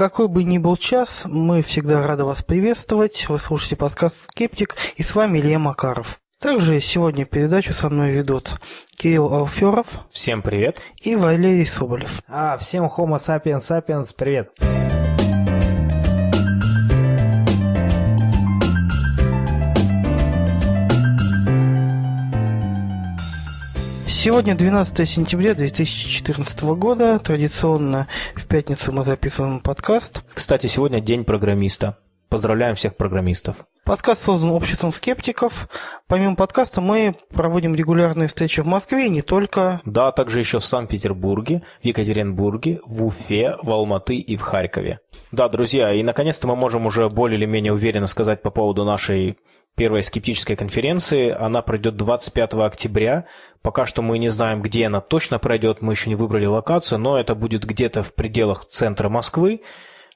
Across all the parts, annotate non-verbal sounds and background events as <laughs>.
Какой бы ни был час, мы всегда рады вас приветствовать. Вы слушаете подкаст «Скептик» и с вами Илья Макаров. Также сегодня передачу со мной ведут Кирилл Алферов. Всем привет. И Валерий Соболев. А, всем Homo sapiens sapiens, привет. Сегодня 12 сентября 2014 года. Традиционно в пятницу мы записываем подкаст. Кстати, сегодня день программиста. Поздравляем всех программистов. Подкаст создан обществом скептиков. Помимо подкаста мы проводим регулярные встречи в Москве и не только. Да, а также еще в Санкт-Петербурге, в Екатеринбурге, в Уфе, в Алматы и в Харькове. Да, друзья, и наконец-то мы можем уже более или менее уверенно сказать по поводу нашей первой скептической конференции. Она пройдет 25 октября. Пока что мы не знаем, где она точно пройдет, мы еще не выбрали локацию, но это будет где-то в пределах центра Москвы.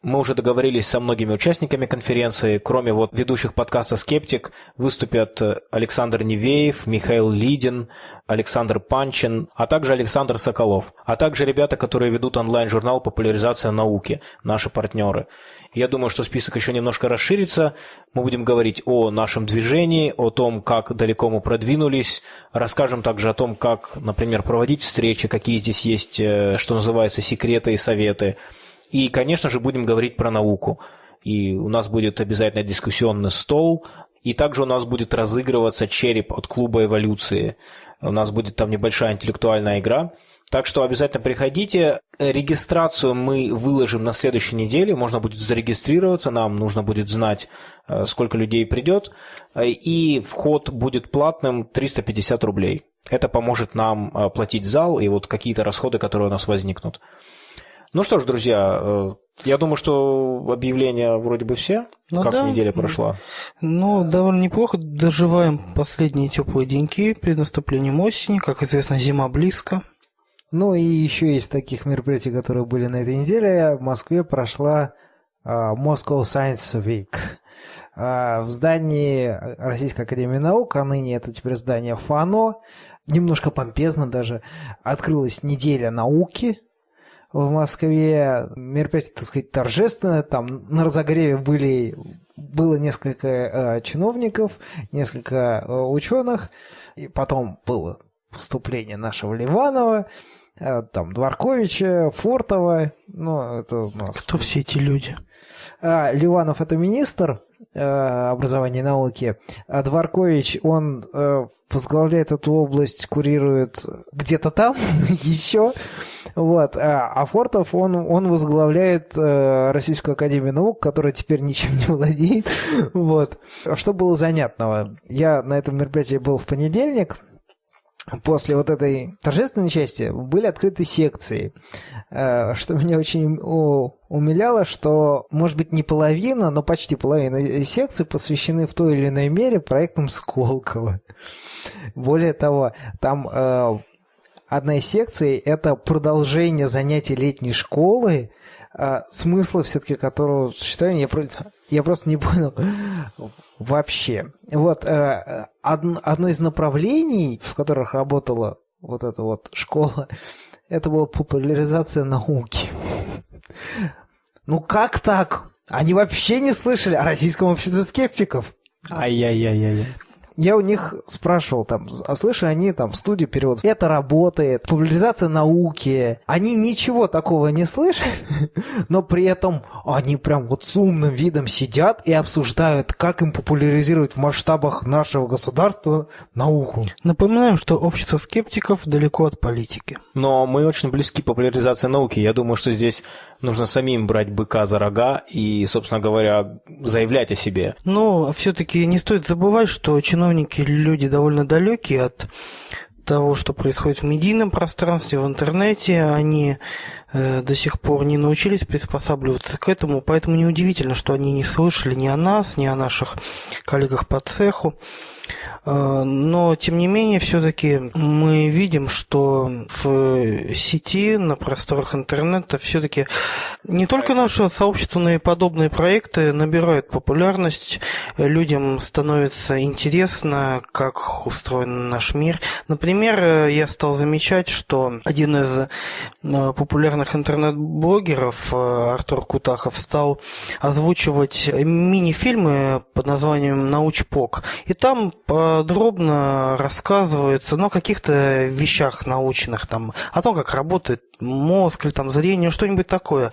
Мы уже договорились со многими участниками конференции. Кроме вот ведущих подкаста «Скептик» выступят Александр Невеев, Михаил Лидин, Александр Панчин, а также Александр Соколов, а также ребята, которые ведут онлайн-журнал «Популяризация науки», наши партнеры. Я думаю, что список еще немножко расширится. Мы будем говорить о нашем движении, о том, как далеко мы продвинулись. Расскажем также о том, как, например, проводить встречи, какие здесь есть, э, что называется, секреты и советы – и, конечно же, будем говорить про науку. И у нас будет обязательно дискуссионный стол, и также у нас будет разыгрываться череп от клуба эволюции. У нас будет там небольшая интеллектуальная игра. Так что обязательно приходите. Регистрацию мы выложим на следующей неделе. Можно будет зарегистрироваться. Нам нужно будет знать, э, сколько людей придет. И вход будет платным 350 рублей. Это поможет нам э, платить зал и вот какие-то расходы, которые у нас возникнут. Ну что ж, друзья, э, я думаю, что объявления вроде бы все. Ну, как да. неделя прошла? Ну, довольно неплохо. Доживаем последние теплые деньки перед наступлением осени. Как известно, зима близко. Ну и еще из таких мероприятий, которые были на этой неделе, в Москве прошла uh, Moscow Science Week. Uh, в здании Российской Академии Наук, а ныне это теперь здание ФАНО, немножко помпезно даже, открылась неделя науки, в Москве. Мероприятие, так сказать, торжественное. Там на разогреве были, было несколько э, чиновников, несколько э, ученых. И потом было выступление нашего Ливанова, э, там Дворковича, Фортова. Ну, это у нас... Кто все эти люди? А, Ливанов – это министр э, образования и науки, а Дворкович, он э, возглавляет эту область, курирует где-то там <laughs> еще. Вот. А, а Фортов, он, он возглавляет э, Российскую Академию Наук, которая теперь ничем не владеет. <laughs> Вот. Что было занятного? Я на этом мероприятии был в понедельник, после вот этой торжественной части были открыты секции. Э, что меня очень умиляло, что, может быть, не половина, но почти половина секций посвящены в той или иной мере проектам Сколково. Более того, там э, одна из секций – это продолжение занятий летней школы, э, смысла все-таки которого существования я, просто не понял вообще. Вот э, одно из направлений, в которых работала вот эта вот школа, <laughs> это была популяризация науки. <laughs> Ну как так? Они вообще не слышали о российском обществе скептиков. Ай-яй-яй-яй я у них спрашивал, там, а слышали они там в студии перевод, это работает, популяризация науки. Они ничего такого не слышали, <laughs> но при этом они прям вот с умным видом сидят и обсуждают, как им популяризировать в масштабах нашего государства науку. Напоминаем, что общество скептиков далеко от политики. Но мы очень близки к популяризации науки. Я думаю, что здесь нужно самим брать быка за рога и, собственно говоря, заявлять о себе. Но все-таки не стоит забывать, что чиновники люди довольно далекие от того, что происходит в медийном пространстве, в интернете, они до сих пор не научились приспосабливаться к этому, поэтому неудивительно, что они не слышали ни о нас, ни о наших коллегах по цеху. Э, но, тем не менее, все-таки мы видим, что в сети, на просторах интернета, все-таки не только наше сообщество, но и подобные проекты набирают популярность. Людям становится интересно, как устроен наш мир. Например, я стал замечать, что один из э, популярных популярных интернет-блогеров э, Артур Кутахов стал озвучивать мини-фильмы под названием «Научпок». И там подробно рассказывается ну, о каких-то вещах научных, там, о том, как работает мозг или там зрение, что-нибудь такое.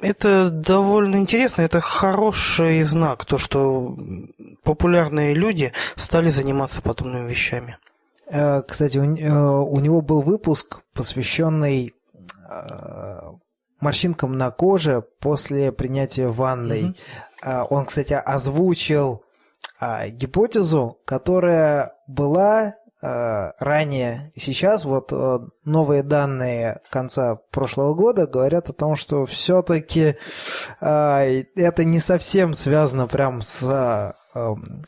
Это довольно интересно, это хороший знак, то, что популярные люди стали заниматься подобными вещами. Э, кстати, у, э, у него был выпуск, посвященный морщинкам на коже после принятия ванной. Mm-hmm. Он, кстати, озвучил гипотезу, которая была ранее. Сейчас вот новые данные конца прошлого года говорят о том, что все-таки это не совсем связано прям с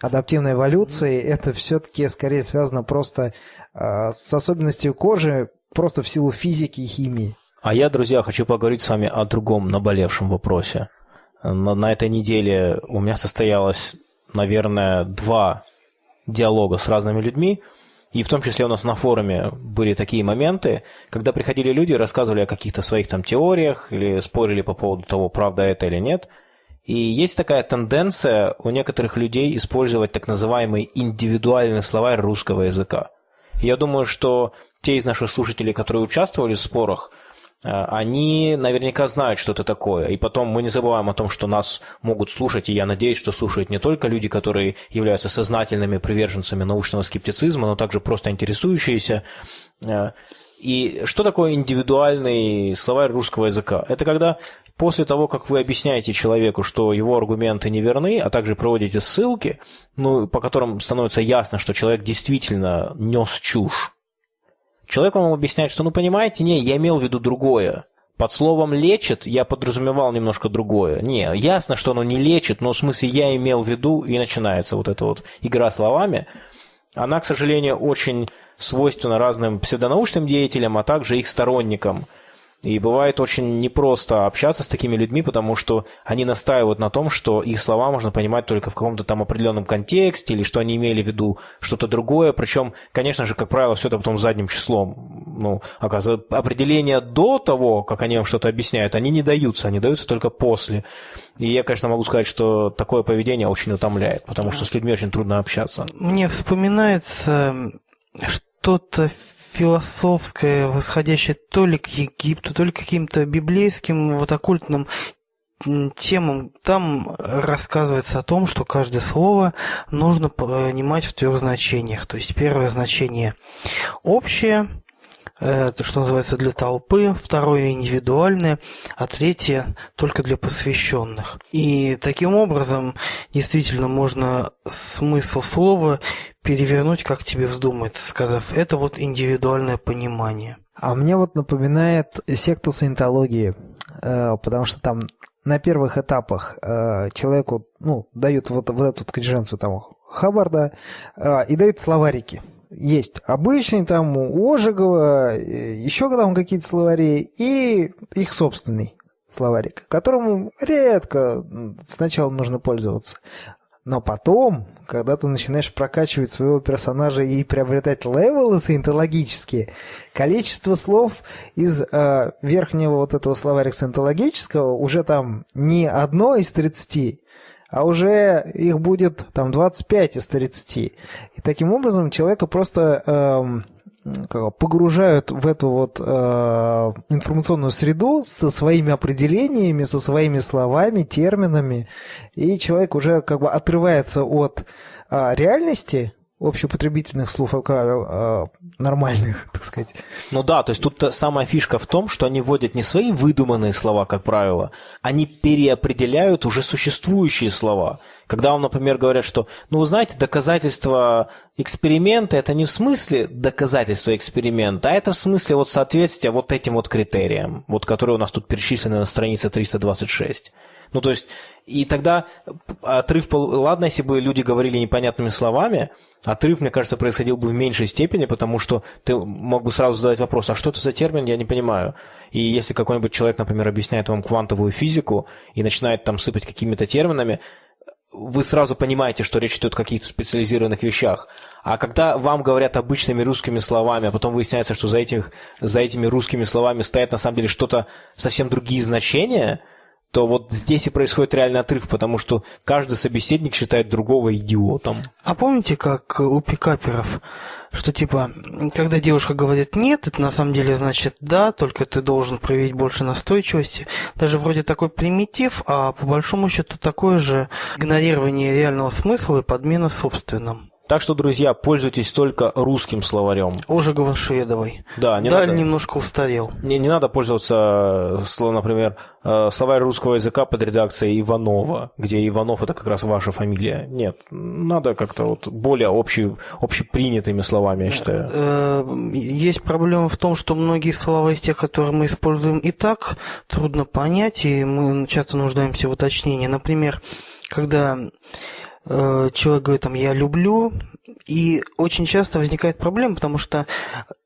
адаптивной эволюции, это все-таки скорее связано просто э, с особенностью кожи, просто в силу физики и химии. А я, друзья, хочу поговорить с вами о другом наболевшем вопросе. На, на этой неделе у меня состоялось, наверное, два диалога с разными людьми, и в том числе у нас на форуме были такие моменты, когда приходили люди рассказывали о каких-то своих там теориях или спорили по поводу того, правда это или нет – и есть такая тенденция у некоторых людей использовать так называемый индивидуальный словарь русского языка. Я думаю, что те из наших слушателей, которые участвовали в спорах, они наверняка знают, что это такое. И потом мы не забываем о том, что нас могут слушать, и я надеюсь, что слушают не только люди, которые являются сознательными приверженцами научного скептицизма, но также просто интересующиеся. Э, и что такое индивидуальный словарь русского языка? Это когда после того, как вы объясняете человеку, что его аргументы неверны, а также проводите ссылки, ну, по которым становится ясно, что человек действительно нес чушь, человек вам объясняет, что, ну, понимаете, не, я имел в виду другое. Под словом «лечит» я подразумевал немножко другое. Не, ясно, что оно не лечит, но в смысле я имел в виду, и начинается вот эта вот игра словами. Она, к сожалению, очень свойственна разным псевдонаучным деятелям, а также их сторонникам – и бывает очень непросто общаться с такими людьми, потому что они настаивают на том, что их слова можно понимать только в каком-то там определенном контексте, или что они имели в виду что-то другое. Причем, конечно же, как правило, все это потом задним числом. Ну, оказывается, определения до того, как они вам что-то объясняют, они не даются, они даются только после. И я, конечно, могу сказать, что такое поведение очень утомляет, потому что с людьми очень трудно общаться. Мне вспоминается что-то философское, восходящее то ли к Египту, то ли к каким-то библейским, вот оккультным темам. Там рассказывается о том, что каждое слово нужно понимать в трех значениях. То есть первое значение общее, это, что называется, для толпы, второе индивидуальное, а третье только для посвященных. И таким образом действительно можно смысл слова перевернуть, как тебе вздумается, сказав, это вот индивидуальное понимание. А мне вот напоминает секту саентологии, э, потому что там на первых этапах э, человеку ну, дают вот, вот эту кадженцию там Хаббарда э, и дают словарики есть обычный там у Ожегова, еще там какие-то словари, и их собственный словарик, которому редко сначала нужно пользоваться. Но потом, когда ты начинаешь прокачивать своего персонажа и приобретать левелы саентологические, количество слов из э, верхнего вот этого словарика саентологического уже там не одно из 30, а уже их будет там 25 из 30. И таким образом человека просто эм, погружают в эту вот э, информационную среду со своими определениями, со своими словами, терминами, и человек уже как бы отрывается от э, реальности, общепотребительных слов а, нормальных, <laughs> так сказать. Ну да, то есть тут самая фишка в том, что они вводят не свои выдуманные слова, как правило, они переопределяют уже существующие слова. Когда вам, например, говорят, что, ну, вы знаете, доказательство эксперимента – это не в смысле доказательства эксперимента, а это в смысле вот соответствия вот этим вот критериям, вот которые у нас тут перечислены на странице 326. Ну, то есть, и тогда отрыв, ладно, если бы люди говорили непонятными словами, отрыв, мне кажется, происходил бы в меньшей степени, потому что ты мог бы сразу задать вопрос, а что это за термин, я не понимаю. И если какой-нибудь человек, например, объясняет вам квантовую физику и начинает там сыпать какими-то терминами, вы сразу понимаете, что речь идет о каких-то специализированных вещах. А когда вам говорят обычными русскими словами, а потом выясняется, что за, этих, за этими русскими словами стоят на самом деле что-то совсем другие значения, то вот здесь и происходит реальный отрыв, потому что каждый собеседник считает другого идиотом. А помните, как у пикаперов, что типа, когда девушка говорит «нет», это на самом деле значит «да», только ты должен проявить больше настойчивости. Даже вроде такой примитив, а по большому счету такое же игнорирование реального смысла и подмена собственным. Так что, друзья, пользуйтесь только русским словарем. Ожегова Шведовой. Да, не Даль надо, немножко устарел. не, не надо пользоваться, сло- например, э, словарь русского языка под редакцией Иванова, где Иванов это как раз ваша фамилия. Нет, надо как-то вот более общий, общепринятыми словами, я считаю. Э, Есть проблема в том, что многие слова из тех, которые мы используем и так, трудно понять, и мы часто нуждаемся в уточнении. Например, когда э, человек говорит там «я люблю», и очень часто возникает проблема, потому что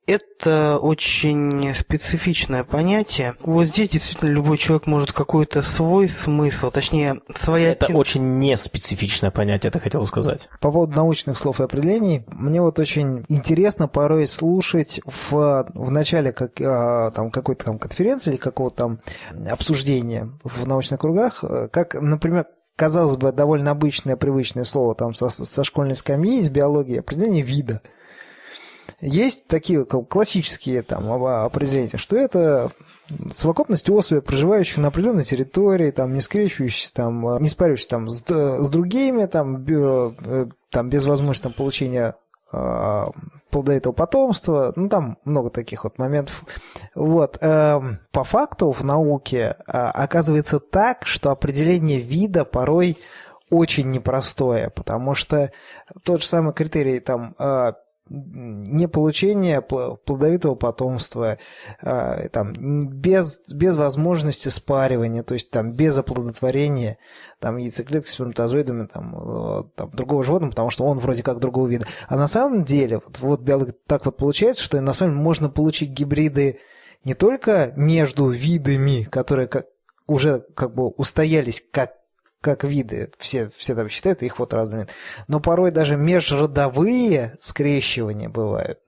это очень специфичное понятие. Вот здесь действительно любой человек может какой-то свой смысл, точнее, своя... Это очень неспецифичное понятие, это хотел сказать. По поводу научных слов и определений, мне вот очень интересно порой слушать в, в начале как, а, там, какой-то там конференции или какого-то там обсуждения в научных кругах, э, как, например, казалось бы, довольно обычное, привычное слово там со, со школьной скамьи из биологии, определение вида. Есть такие как классические там определения, что это совокупность особей, проживающих на определенной территории, там, не скрещивающихся, там, не спаривающихся там, с, с другими, там, бе- э, там, без возможности там, получения а, плодовитого потомства, ну, там много таких вот моментов. Вот. эм, По факту в науке а, оказывается так, что определение вида порой очень непростое, потому что тот же самый критерий там а, не получение пл- плодовитого потомства, а, там, без, без возможности спаривания, то есть там без оплодотворения там, яйцеклетки с сперматозоидами там, э, там, другого животного, потому что он вроде как другого вида. А на самом деле, вот, вот так вот получается, что на самом деле можно получить гибриды не только между видами, которые как, уже как бы устоялись как как виды, все, все там считают, их вот разными, но порой даже межродовые скрещивания бывают.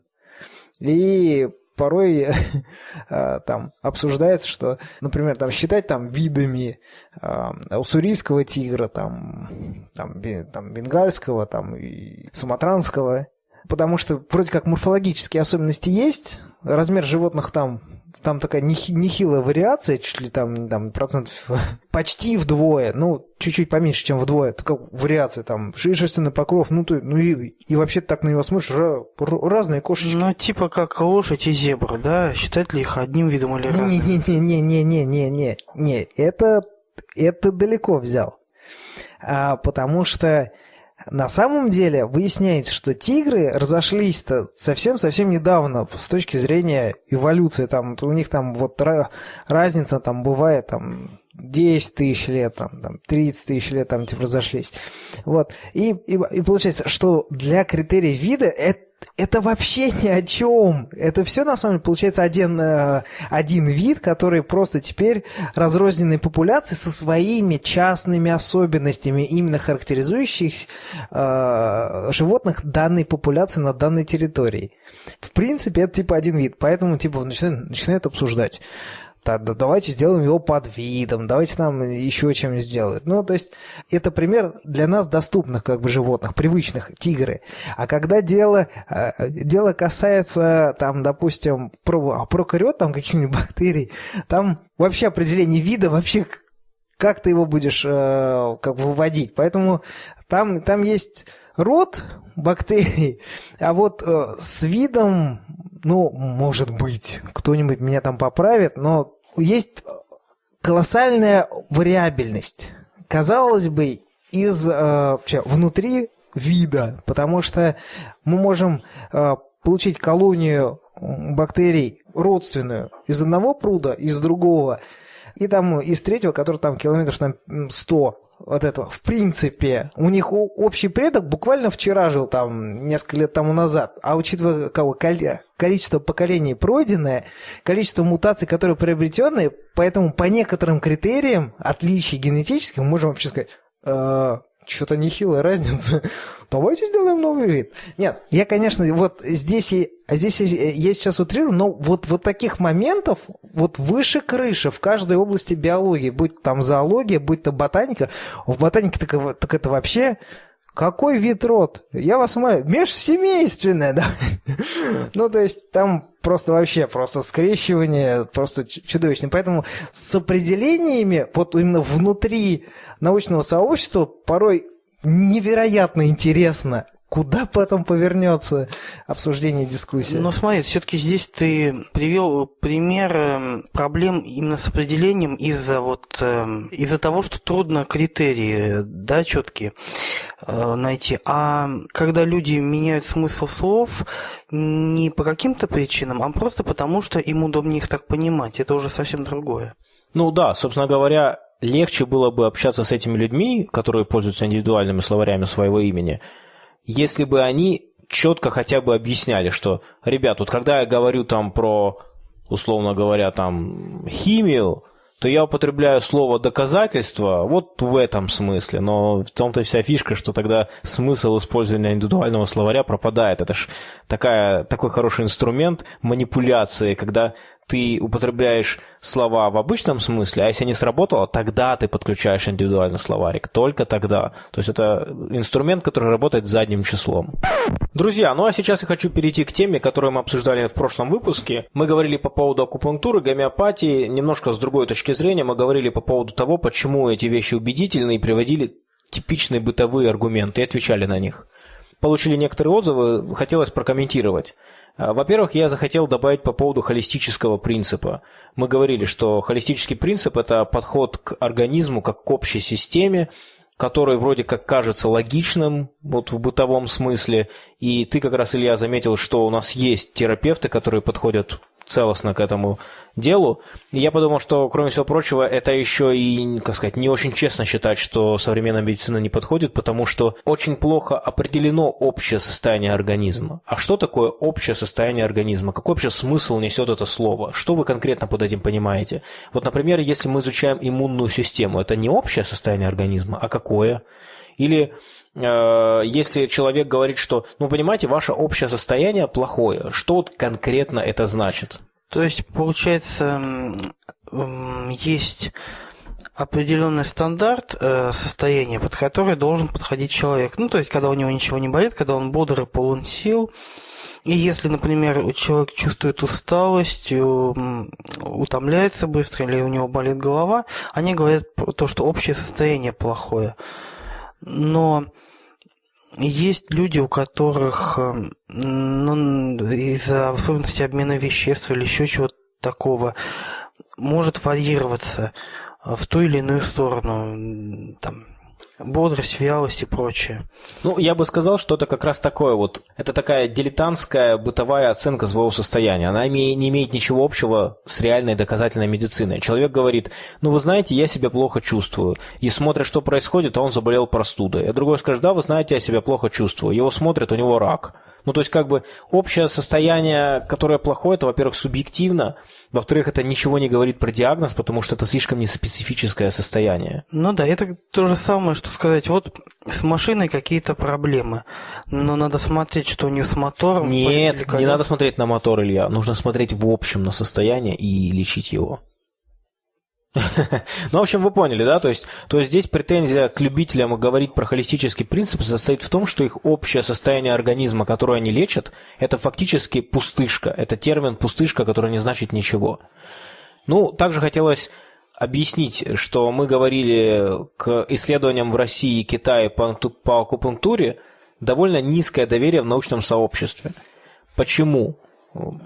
И порой <laughs> а, там обсуждается, что, например, там считать там видами а, уссурийского тигра, там, там, там бенгальского, там и суматранского, потому что вроде как морфологические особенности есть, размер животных там там такая нехи- нехилая вариация, чуть ли там, там процентов <laughs> почти вдвое, ну, чуть-чуть поменьше, чем вдвое, такая вариация там, ши- шерстяной покров, ну, ты, ну и, и вообще так на него смотришь, ра- разные кошечки. Ну, типа как лошадь и зебра, да? Считать ли их одним видом или разным? Не-не-не-не-не-не-не-не, не, это, это далеко взял. А, потому что на самом деле выясняется, что тигры разошлись-то совсем-совсем недавно с точки зрения эволюции. Там, у них там вот ра- разница там бывает там 10 тысяч лет, там, там 30 тысяч лет там типа разошлись. Вот. И, и, и получается, что для критерия вида это это вообще ни о чем. Это все на самом деле получается один, э, один вид, который просто теперь разрозненной популяции со своими частными особенностями, именно характеризующих э, животных данной популяции на данной территории. В принципе, это типа один вид, поэтому типа начинают, начинают обсуждать. Да, да, давайте сделаем его под видом, давайте нам еще чем-нибудь сделать. Ну, то есть, это пример для нас доступных как бы животных, привычных, тигры. А когда дело, э, дело касается, там, допустим, про, а, прокариот, там, каких-нибудь <laughs> бактерий, там вообще определение вида, вообще как ты его будешь э, как бы выводить. Поэтому там, там есть род бактерий, а вот э, с видом, ну, может быть, кто-нибудь меня там поправит, но есть колоссальная вариабельность. Казалось бы, из э, чё, внутри вида, потому что мы можем э, получить колонию бактерий родственную из одного пруда, из другого, и там из третьего, который там километров там, м, 100 от этого. В принципе, у них общий предок буквально вчера жил там несколько лет тому назад. А учитывая кого, коли- количество поколений пройденное, количество мутаций, которые приобретенные, поэтому по некоторым критериям отличий генетических мы можем вообще сказать, «Э, что-то нехилая разница. Давайте сделаем новый вид. Нет, я, конечно, вот здесь, а здесь я сейчас утрирую, но вот, вот таких моментов вот выше крыши в каждой области биологии, будь там зоология, будь то ботаника, в ботанике так, так это вообще какой вид род? Я вас умоляю, межсемейственное, да? <laughs> ну, то есть там просто вообще, просто скрещивание просто чудовищное. Поэтому с определениями, вот именно внутри научного сообщества порой невероятно интересно куда потом повернется обсуждение дискуссии. Но смотри, все-таки здесь ты привел пример эм, проблем именно с определением из-за вот эм, из-за того, что трудно критерии, да, четкие э, найти. А когда люди меняют смысл слов не по каким-то причинам, а просто потому, что им удобнее их так понимать, это уже совсем другое. Ну да, собственно говоря, легче было бы общаться с этими людьми, которые пользуются индивидуальными словарями своего имени, если бы они четко хотя бы объясняли, что, ребят, вот когда я говорю там про, условно говоря, там химию, то я употребляю слово доказательство вот в этом смысле, но в том-то вся фишка, что тогда смысл использования индивидуального словаря пропадает. Это ж такой хороший инструмент манипуляции, когда ты употребляешь слова в обычном смысле, а если не сработало, тогда ты подключаешь индивидуальный словарик. Только тогда. То есть это инструмент, который работает задним числом. Друзья, ну а сейчас я хочу перейти к теме, которую мы обсуждали в прошлом выпуске. Мы говорили по поводу акупунктуры, гомеопатии. Немножко с другой точки зрения мы говорили по поводу того, почему эти вещи убедительны и приводили типичные бытовые аргументы и отвечали на них. Получили некоторые отзывы, хотелось прокомментировать. А, во-первых, я захотел добавить по поводу холистического принципа. Мы говорили, что холистический принцип – это подход к организму как к общей системе, который вроде как кажется логичным вот в бытовом смысле. И ты как раз, Илья, заметил, что у нас есть терапевты, которые подходят целостно к этому делу. И я подумал, что, кроме всего прочего, это еще и, как сказать, не очень честно считать, что современная медицина не подходит, потому что очень плохо определено общее состояние организма. А что такое общее состояние организма? Какой вообще смысл несет это слово? Что вы конкретно под этим понимаете? Вот, например, если мы изучаем иммунную систему, это не общее состояние организма, а какое? Или если человек говорит, что, ну, понимаете, ваше общее состояние плохое, что вот конкретно это значит? То есть, получается, есть определенный стандарт э, состояния, под который должен подходить человек. Ну, то есть, когда у него ничего не болит, когда он бодр и полон сил. И если, например, человек чувствует усталость, утомляется быстро или у него болит голова, они говорят то, что общее состояние плохое но есть люди, у которых эм, ну, из-за особенностей обмена веществ или еще чего-то такого может варьироваться в ту или иную сторону. Там, бодрость, вялость и прочее. Ну, я бы сказал, что это как раз такое вот, это такая дилетантская бытовая оценка своего состояния. Она не имеет ничего общего с реальной доказательной медициной. Человек говорит, ну, вы знаете, я себя плохо чувствую. И смотрит, что происходит, а он заболел простудой. А другой скажет, да, вы знаете, я себя плохо чувствую. Его смотрят, у него рак. Ну, то есть, как бы, общее состояние, которое плохое, это, во-первых, субъективно, во-вторых, это ничего не говорит про диагноз, потому что это слишком неспецифическое состояние. Ну да, это то же самое, что сказать, вот с машиной какие-то проблемы, но надо смотреть, что у нее с мотором. Нет, не надо смотреть на мотор, Илья, нужно смотреть в общем на состояние и лечить его. <laughs> Ну, в общем, вы поняли, да? То есть, то есть здесь претензия к любителям говорить про холистический принцип состоит в том, что их общее состояние организма, которое они лечат, это фактически пустышка. Это термин пустышка, который не значит ничего. Ну, также хотелось объяснить, что мы говорили к исследованиям в России и Китае по, по акупунктуре довольно низкое доверие в научном сообществе. Почему?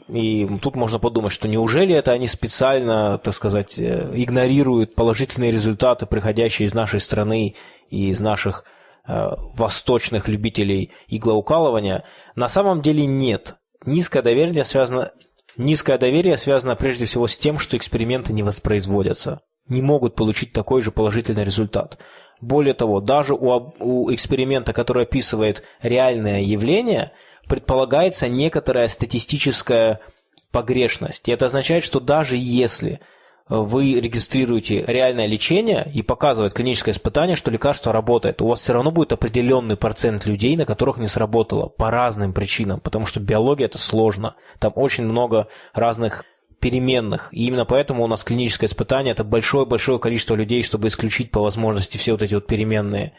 И тут можно подумать, что неужели это они специально, так сказать, э, игнорируют положительные результаты, приходящие из нашей страны и из наших э, восточных любителей иглоукалывания? На самом деле нет. Низкое доверие связано, низкое доверие связано прежде всего с тем, что эксперименты не воспроизводятся, не могут получить такой же положительный результат. Более того, даже у, у эксперимента, который описывает реальное явление – предполагается некоторая статистическая погрешность. И это означает, что даже если вы регистрируете реальное лечение и показывает клиническое испытание, что лекарство работает, у вас все равно будет определенный процент людей, на которых не сработало по разным причинам, потому что биология это сложно. Там очень много разных переменных. И именно поэтому у нас клиническое испытание – это большое-большое количество людей, чтобы исключить по возможности все вот эти вот переменные.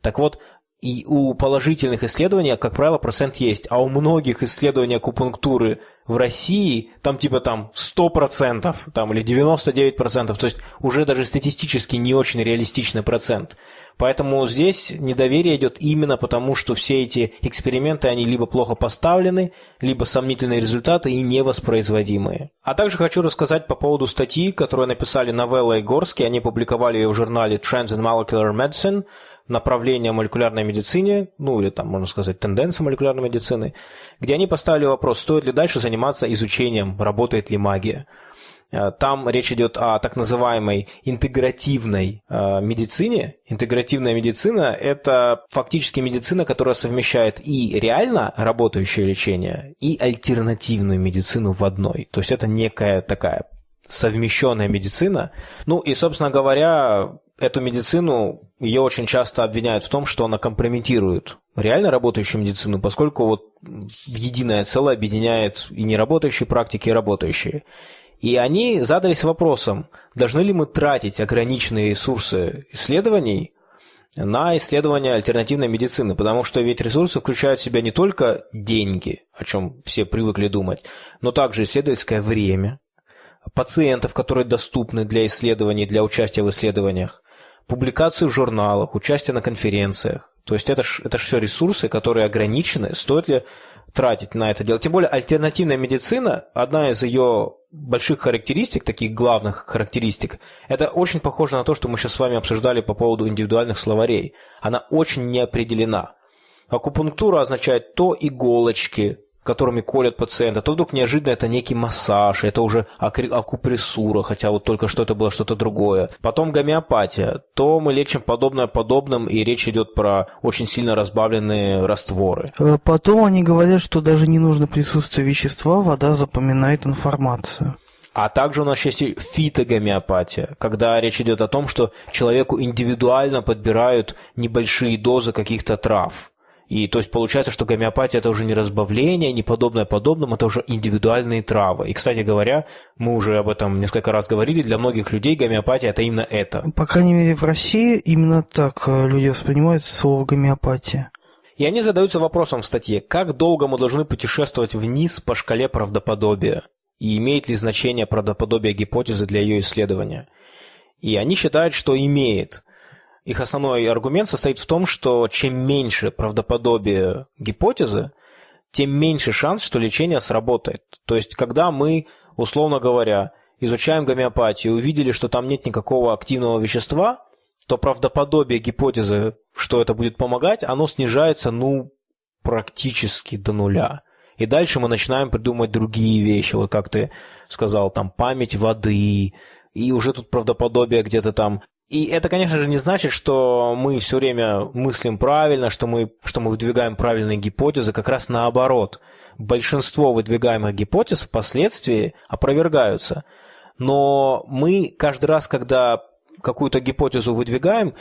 Так вот, и у положительных исследований, как правило, процент есть, а у многих исследований акупунктуры в России там типа там 100% там, или 99%, то есть уже даже статистически не очень реалистичный процент. Поэтому здесь недоверие идет именно потому, что все эти эксперименты, они либо плохо поставлены, либо сомнительные результаты и невоспроизводимые. А также хочу рассказать по поводу статьи, которую написали Новелла и Горский, они публиковали ее в журнале Trends in Molecular Medicine – направления молекулярной медицине, ну или там, можно сказать, тенденции молекулярной медицины, где они поставили вопрос, стоит ли дальше заниматься изучением, работает ли магия. Э, там речь идет о так называемой интегративной э, медицине. Интегративная медицина – это фактически медицина, которая совмещает и реально работающее лечение, и альтернативную медицину в одной. То есть это некая такая совмещенная медицина. Ну и, собственно говоря, эту медицину, ее очень часто обвиняют в том, что она компрометирует реально работающую медицину, поскольку вот единое целое объединяет и неработающие практики, и работающие. И они задались вопросом, должны ли мы тратить ограниченные ресурсы исследований на исследования альтернативной медицины, потому что ведь ресурсы включают в себя не только деньги, о чем все привыкли думать, но также исследовательское время, пациентов, которые доступны для исследований, для участия в исследованиях, публикации в журналах, участие на конференциях. То есть это ж, это ж все ресурсы, которые ограничены. Стоит ли тратить на это дело? Тем более альтернативная медицина, одна из ее больших характеристик, таких главных характеристик, это очень похоже на то, что мы сейчас с вами обсуждали по поводу индивидуальных словарей. Она очень неопределена. Акупунктура означает то иголочки, которыми колят пациента, то вдруг неожиданно это некий массаж, это уже акупрессура, хотя вот только что это было что-то другое. Потом гомеопатия, то мы лечим подобное подобным, и речь идет про очень сильно разбавленные растворы. Э, потом они говорят, что даже не нужно присутствие вещества, вода запоминает информацию. А также у нас есть и фитогомеопатия, когда речь идет о том, что человеку индивидуально подбирают небольшие дозы каких-то трав. И то есть получается, что гомеопатия это уже не разбавление, не подобное подобному, это уже индивидуальные травы. И, кстати говоря, мы уже об этом несколько раз говорили, для многих людей гомеопатия это именно это. По крайней мере, в России именно так э, люди воспринимают слово гомеопатия. И они задаются вопросом в статье, как долго мы должны путешествовать вниз по шкале правдоподобия, и имеет ли значение правдоподобие гипотезы для ее исследования. И они считают, что имеет – их основной аргумент состоит в том, что чем меньше правдоподобие гипотезы, тем меньше шанс, что лечение сработает. То есть, когда мы, условно говоря, изучаем гомеопатию увидели, что там нет никакого активного вещества, то правдоподобие гипотезы, что это будет помогать, оно снижается, ну, практически до нуля. И дальше мы начинаем придумывать другие вещи, вот как ты сказал, там, память воды, и уже тут правдоподобие где-то там и это, конечно же, не значит, что мы все время мыслим правильно, что мы, что мы выдвигаем правильные гипотезы, как раз наоборот. Большинство выдвигаемых гипотез впоследствии опровергаются. Но мы каждый раз, когда какую-то гипотезу выдвигаем,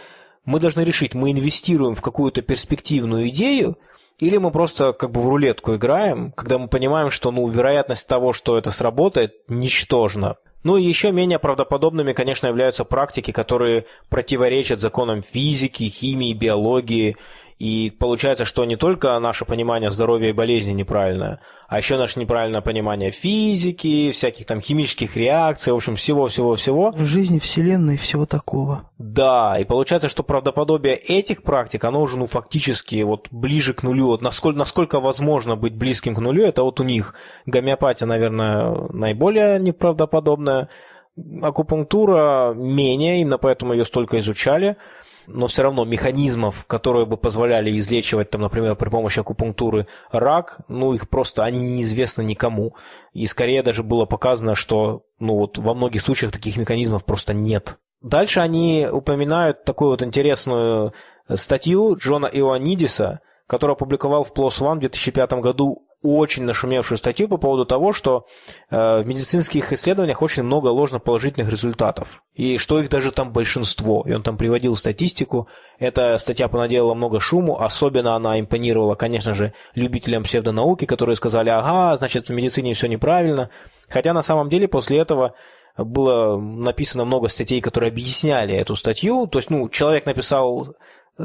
мы должны решить, мы инвестируем в какую-то перспективную идею, или мы просто как бы в рулетку играем, когда мы понимаем, что ну, вероятность того, что это сработает, ничтожна. Ну и еще менее правдоподобными, конечно, являются практики, которые противоречат законам физики, химии, биологии и получается, что не только наше понимание здоровья и болезни неправильное, а еще наше неправильное понимание физики, всяких там химических реакций, в общем, всего-всего-всего. Жизни, Вселенной и всего такого. Да, и получается, что правдоподобие этих практик, оно уже, ну, фактически вот ближе к нулю. Вот насколько, насколько возможно быть близким к нулю, это вот у них гомеопатия, наверное, наиболее неправдоподобная, акупунктура менее, именно поэтому ее столько изучали – но все равно механизмов, которые бы позволяли излечивать, там, например, при помощи акупунктуры рак, ну, их просто, они неизвестны никому. И скорее даже было показано, что, ну, вот во многих случаях таких механизмов просто нет. Дальше они упоминают такую вот интересную статью Джона Ионидиса, который опубликовал в PLOS ONE в 2005 году очень нашумевшую статью по поводу того, что э, в медицинских исследованиях очень много ложноположительных результатов, и что их даже там большинство. И он там приводил статистику. Эта статья понаделала много шуму, особенно она импонировала, конечно же, любителям псевдонауки, которые сказали, ага, значит, в медицине все неправильно. Хотя на самом деле после этого было написано много статей, которые объясняли эту статью. То есть, ну, человек написал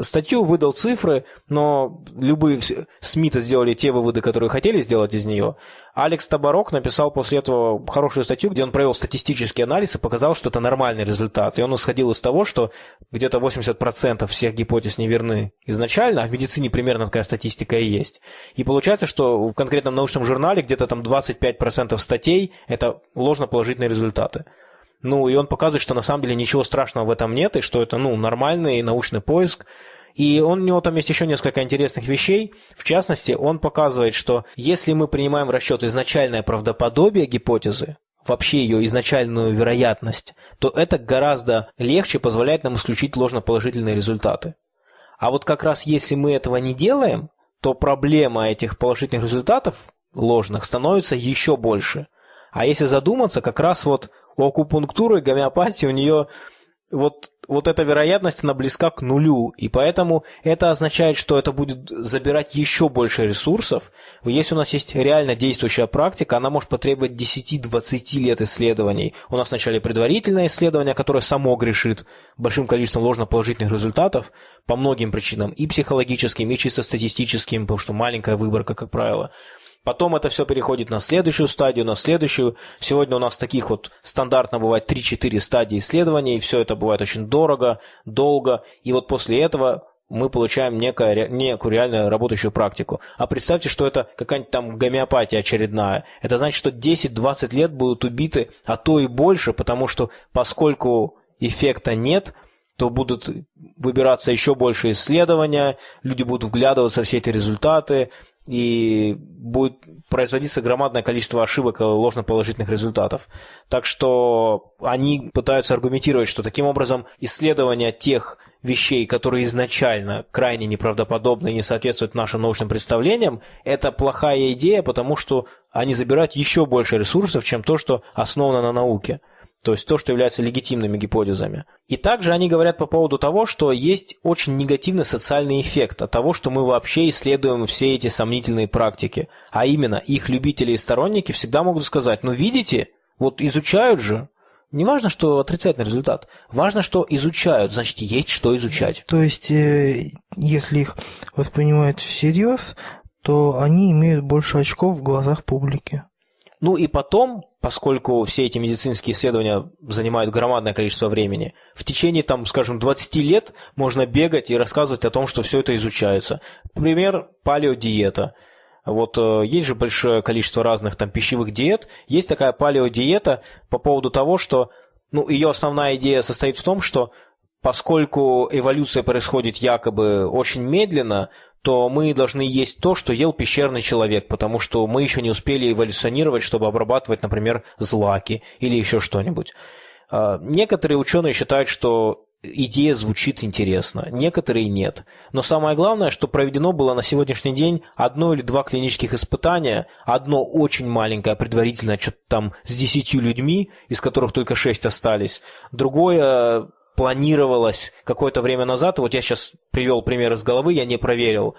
статью, выдал цифры, но любые СМИ-то сделали те выводы, которые хотели сделать из нее. Алекс Табарок написал после этого хорошую статью, где он провел статистический анализ и показал, что это нормальный результат. И он исходил из того, что где-то 80% всех гипотез неверны изначально, а в медицине примерно такая статистика и есть. И получается, что в конкретном научном журнале где-то там 25% статей – это ложноположительные результаты. Ну, и он показывает, что на самом деле ничего страшного в этом нет, и что это, ну, нормальный научный поиск. И он, у него там есть еще несколько интересных вещей. В частности, он показывает, что если мы принимаем в расчет изначальное правдоподобие гипотезы, вообще ее изначальную вероятность, то это гораздо легче позволяет нам исключить ложноположительные результаты. А вот как раз если мы этого не делаем, то проблема этих положительных результатов ложных становится еще больше. А если задуматься, как раз вот у акупунктуры, гомеопатии у нее вот, вот эта вероятность, она близка к нулю, и поэтому это означает, что это будет забирать еще больше ресурсов. Если у нас есть реально действующая практика, она может потребовать 10-20 лет исследований. У нас вначале предварительное исследование, которое само грешит большим количеством ложноположительных результатов по многим причинам, и психологическим, и чисто статистическим, потому что маленькая выборка, как правило – Потом это все переходит на следующую стадию, на следующую. Сегодня у нас таких вот стандартно бывает 3-4 стадии исследований, и все это бывает очень дорого, долго. И вот после этого мы получаем некое, некую реально работающую практику. А представьте, что это какая-нибудь там гомеопатия очередная. Это значит, что 10-20 лет будут убиты, а то и больше, потому что поскольку эффекта нет, то будут выбираться еще больше исследования, люди будут вглядываться в все эти результаты, и будет производиться громадное количество ошибок и ложноположительных результатов. Так что они пытаются аргументировать, что таким образом исследование тех вещей, которые изначально крайне неправдоподобны и не соответствуют нашим научным представлениям, это плохая идея, потому что они забирают еще больше ресурсов, чем то, что основано на науке то есть то, что является легитимными гипотезами. И также они говорят по поводу того, что есть очень негативный социальный эффект от того, что мы вообще исследуем все эти сомнительные практики. А именно, их любители и сторонники всегда могут сказать, ну видите, вот изучают же, не важно, что отрицательный результат. Важно, что изучают, значит, есть что изучать. То есть, э, если их воспринимают всерьез, то они имеют больше очков в глазах публики. Ну и потом, поскольку все эти медицинские исследования занимают громадное количество времени, в течение, там, скажем, 20 лет можно бегать и рассказывать о том, что все это изучается. Пример – палеодиета. Вот э, есть же большое количество разных там пищевых диет. Есть такая палеодиета по поводу того, что ну, ее основная идея состоит в том, что поскольку эволюция происходит якобы очень медленно, то мы должны есть то, что ел пещерный человек, потому что мы еще не успели эволюционировать, чтобы обрабатывать, например, злаки или еще что-нибудь. А, некоторые ученые считают, что идея звучит интересно, некоторые нет. Но самое главное, что проведено было на сегодняшний день одно или два клинических испытания, одно очень маленькое, предварительное, что-то там с десятью людьми, из которых только шесть остались, другое планировалось какое-то время назад. Вот я сейчас привел пример из головы, я не проверил.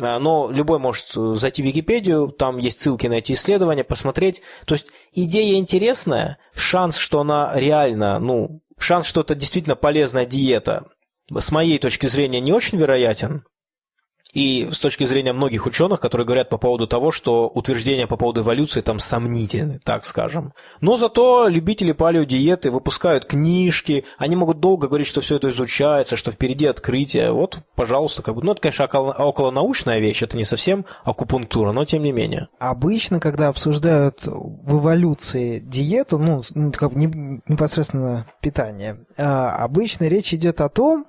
А, но любой может зайти в Википедию, там есть ссылки на эти исследования, посмотреть. То есть идея интересная, шанс, что она реально, ну, шанс, что это действительно полезная диета, с моей точки зрения, не очень вероятен. И с точки зрения многих ученых, которые говорят по поводу того, что утверждения по поводу эволюции там сомнительны, так скажем. Но зато любители палеодиеты выпускают книжки, они могут долго говорить, что все это изучается, что впереди открытие. Вот, пожалуйста, как бы, ну, это, конечно, около, околонаучная вещь, это не совсем акупунктура, но тем не менее. Обычно, когда обсуждают в эволюции диету, ну, как непосредственно питание, а, обычно речь идет о том,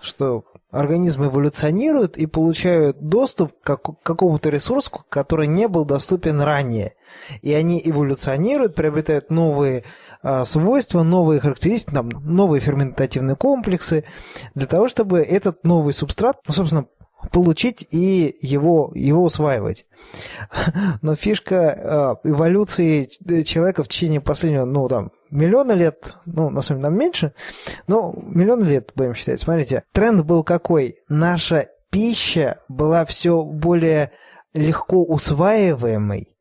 что организмы эволюционируют и получают доступ к какому-то ресурсу, который не был доступен ранее. И они эволюционируют, приобретают новые а, свойства, новые характеристики, новые ферментативные комплексы, для того, чтобы этот новый субстрат, ну, собственно, получить и его, его усваивать. <laughs> Но фишка э, эволюции человека в течение последнего, ну, там, миллиона лет, ну, на самом деле, нам меньше, но миллион лет, будем считать. Смотрите, тренд был какой? Наша пища была все более легко усваиваемой,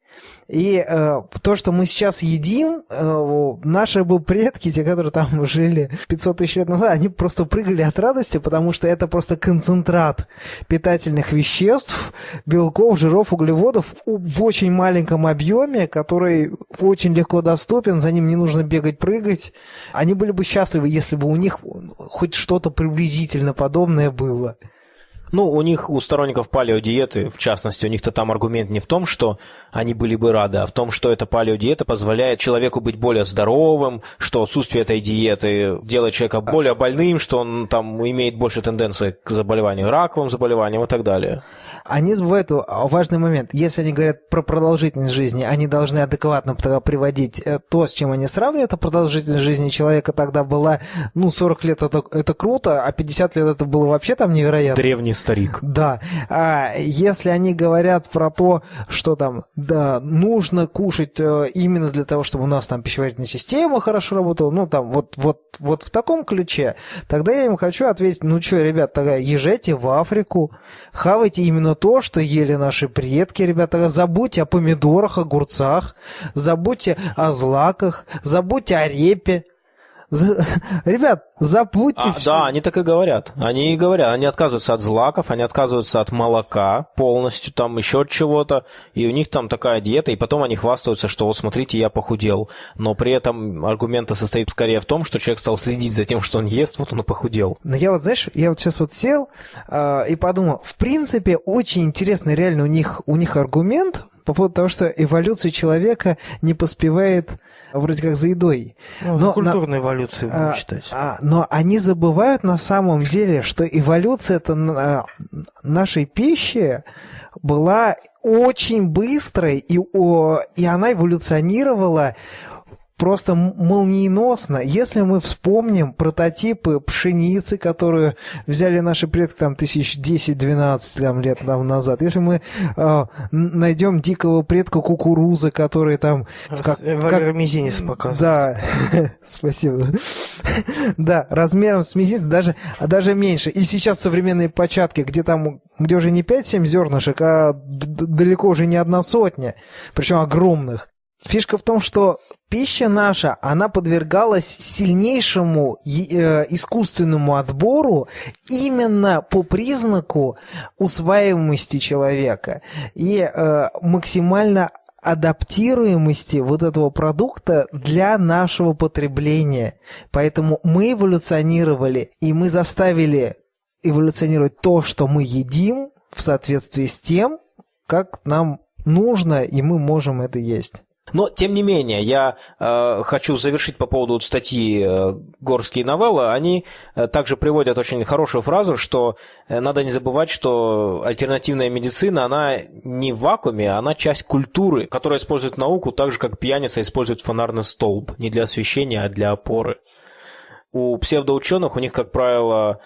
и э, то, что мы сейчас едим, э, наши бы предки, те, которые там <laughs> жили 500 тысяч лет назад, они просто прыгали от радости, потому что это просто концентрат питательных веществ, белков, жиров, углеводов в очень маленьком объеме, который очень легко доступен, за ним не нужно бегать, прыгать. Они были бы счастливы, если бы у них хоть что-то приблизительно подобное было. Ну, у них, у сторонников палеодиеты, в частности, у них-то там аргумент не в том, что они были бы рады, а в том, что эта палеодиета позволяет человеку быть более здоровым, что отсутствие этой диеты делает человека более больным, что он там имеет больше тенденции к заболеванию, раковым заболеваниям и так далее. Они забывают важный момент. Если они говорят про продолжительность жизни, они должны адекватно приводить э, то, с чем они сравнивают, а продолжительность жизни человека тогда была, ну, 40 лет это, это круто, а 50 лет это было вообще там невероятно. Древний старик. Да. А если они говорят про то, что там, да, нужно кушать э, именно для того, чтобы у нас там пищеварительная система хорошо работала, ну, там, вот, вот, вот в таком ключе, тогда я им хочу ответить, ну, что, ребят, тогда езжайте в Африку, хавайте именно то, что ели наши предки, ребята, забудьте о помидорах, огурцах, забудьте о злаках, забудьте о репе, <laughs> Ребят, забудьте а, все. Да, они так и говорят. Они и говорят, они отказываются от злаков, они отказываются от молока полностью, там еще от чего-то, и у них там такая диета, и потом они хвастаются, что вот смотрите, я похудел. Но при этом аргумент состоит скорее в том, что человек стал следить за тем, что он ест, вот он и похудел. Но я вот, знаешь, я вот сейчас вот сел э, и подумал, в принципе, очень интересный реально у них, у них аргумент, по поводу того, что эволюция человека не поспевает вроде как за едой. Ну, но, за культурной на, эволюцией будем а, считать. А, но они забывают на самом деле, что эволюция это а, нашей пищи была очень быстрой, и, о, и она эволюционировала просто молниеносно. Если мы вспомним прототипы пшеницы, которую взяли наши предки там тысяч 10-12 там, лет там, назад, если мы э, найдем дикого предка кукурузы, который там... Как, как... мизинец показывает. Да, <laughs> спасибо. да, размером с мизинец даже, даже меньше. И сейчас современные початки, где там, где уже не 5-7 зернышек, а далеко уже не одна сотня, причем огромных. Фишка в том, что пища наша, она подвергалась сильнейшему э, искусственному отбору именно по признаку усваиваемости человека и э, максимально адаптируемости вот этого продукта для нашего потребления. Поэтому мы эволюционировали, и мы заставили эволюционировать то, что мы едим в соответствии с тем, как нам нужно, и мы можем это есть. Но, тем не менее, я э, хочу завершить по поводу статьи э, «Горские новеллы». Они э, также приводят очень хорошую фразу, что э, надо не забывать, что альтернативная медицина, она не в вакууме, она часть культуры, которая использует науку так же, как пьяница использует фонарный столб. Не для освещения, а для опоры. У псевдоученых у них, как правило,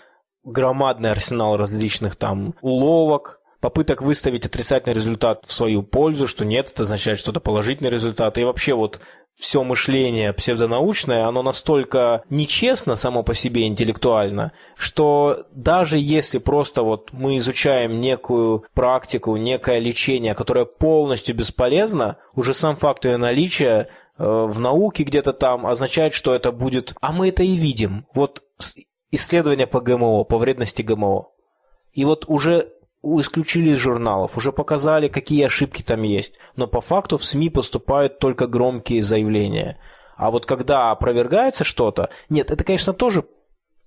громадный арсенал различных там уловок, попыток выставить отрицательный результат в свою пользу, что нет, это означает что-то положительный результат. И вообще вот все мышление псевдонаучное, оно настолько нечестно само по себе интеллектуально, что даже если просто вот мы изучаем некую практику, некое лечение, которое полностью бесполезно, уже сам факт ее наличия э, в науке где-то там означает, что это будет... А мы это и видим. Вот исследования по ГМО, по вредности ГМО. И вот уже исключили из журналов, уже показали, какие ошибки там есть, но по факту в СМИ поступают только громкие заявления. А вот когда опровергается что-то, нет, это, конечно, тоже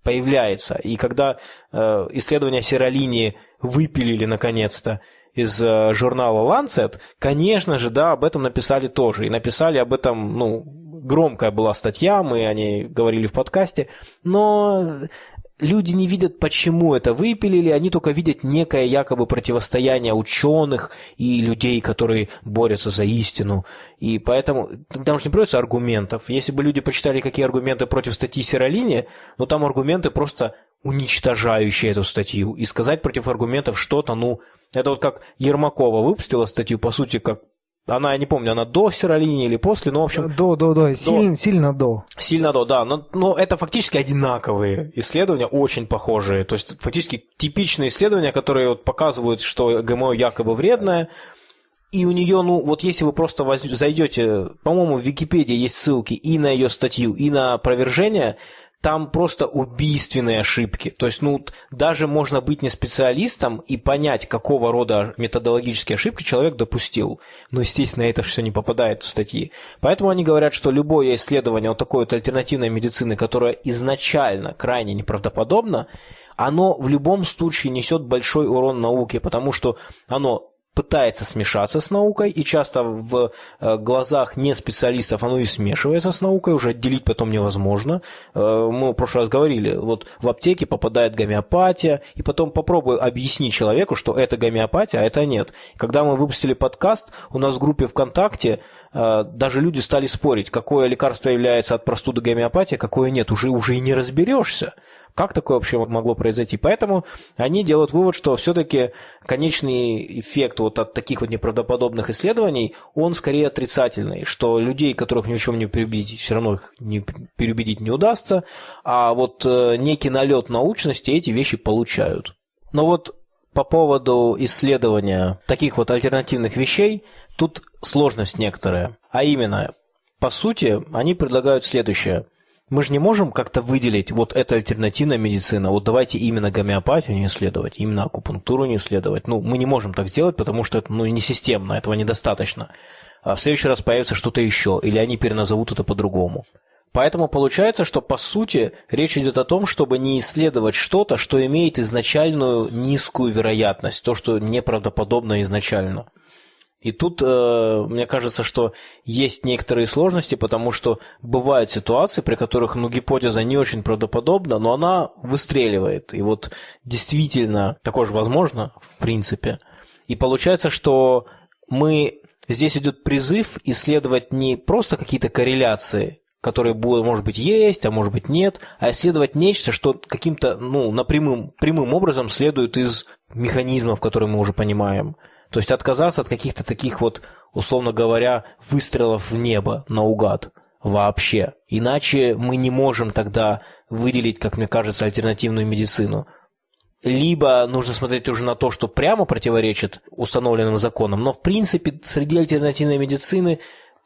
появляется. И когда э, исследования серолинии выпилили наконец-то из э, журнала Lancet, конечно же, да, об этом написали тоже. И написали об этом, ну, громкая была статья, мы о ней говорили в подкасте, но люди не видят, почему это выпилили, они только видят некое якобы противостояние ученых и людей, которые борются за истину. И поэтому там же не придется аргументов. Если бы люди почитали, какие аргументы против статьи Сиролини, ну там аргументы просто уничтожающее эту статью, и сказать против аргументов что-то, ну, это вот как Ермакова выпустила статью, по сути, как она, я не помню, она до серолинии или после, но, в общем... До, до, до, сильно, сильно до. Сильно до, да. Но, но это фактически одинаковые исследования, очень похожие. То есть, фактически типичные исследования, которые вот показывают, что ГМО якобы вредное, и у нее, ну, вот если вы просто зайдете, по-моему, в Википедии есть ссылки и на ее статью, и на опровержение, там просто убийственные ошибки. То есть, ну, даже можно быть не специалистом и понять, какого рода методологические ошибки человек допустил. Но, естественно, это все не попадает в статьи. Поэтому они говорят, что любое исследование вот такой вот альтернативной медицины, которая изначально крайне неправдоподобно, оно в любом случае несет большой урон науке, потому что оно пытается смешаться с наукой, и часто в э, глазах не специалистов оно и смешивается с наукой, уже отделить потом невозможно. Э, мы в прошлый раз говорили, вот в аптеке попадает гомеопатия, и потом попробуй объяснить человеку, что это гомеопатия, а это нет. Когда мы выпустили подкаст, у нас в группе ВКонтакте э, даже люди стали спорить, какое лекарство является от простуды гомеопатия, какое нет, уже, уже и не разберешься. Как такое вообще могло произойти? Поэтому они делают вывод, что все-таки конечный эффект вот от таких вот неправдоподобных исследований, он скорее отрицательный, что людей, которых ни в чем не переубедить, все равно их не переубедить не удастся, а вот э, некий налет научности эти вещи получают. Но вот по поводу исследования таких вот альтернативных вещей, тут сложность некоторая. А именно, по сути, они предлагают следующее – мы же не можем как-то выделить, вот это альтернативная медицина, вот давайте именно гомеопатию не исследовать, именно акупунктуру не исследовать. Ну, мы не можем так сделать, потому что это ну, не системно, этого недостаточно. А в следующий раз появится что-то еще, или они переназовут это по-другому. Поэтому получается, что по сути речь идет о том, чтобы не исследовать что-то, что имеет изначальную низкую вероятность, то, что неправдоподобно изначально. И тут э, мне кажется, что есть некоторые сложности, потому что бывают ситуации, при которых ну, гипотеза не очень правдоподобна, но она выстреливает. И вот действительно такое же возможно, в принципе. И получается, что мы здесь идет призыв исследовать не просто какие-то корреляции, которые, будут, может быть, есть, а может быть, нет, а исследовать нечто, что каким-то, ну, напрямым, прямым образом следует из механизмов, которые мы уже понимаем. То есть отказаться от каких-то таких вот, условно говоря, выстрелов в небо наугад вообще. Иначе мы не можем тогда выделить, как мне кажется, альтернативную медицину. Либо нужно смотреть уже на то, что прямо противоречит установленным законам, но в принципе среди альтернативной медицины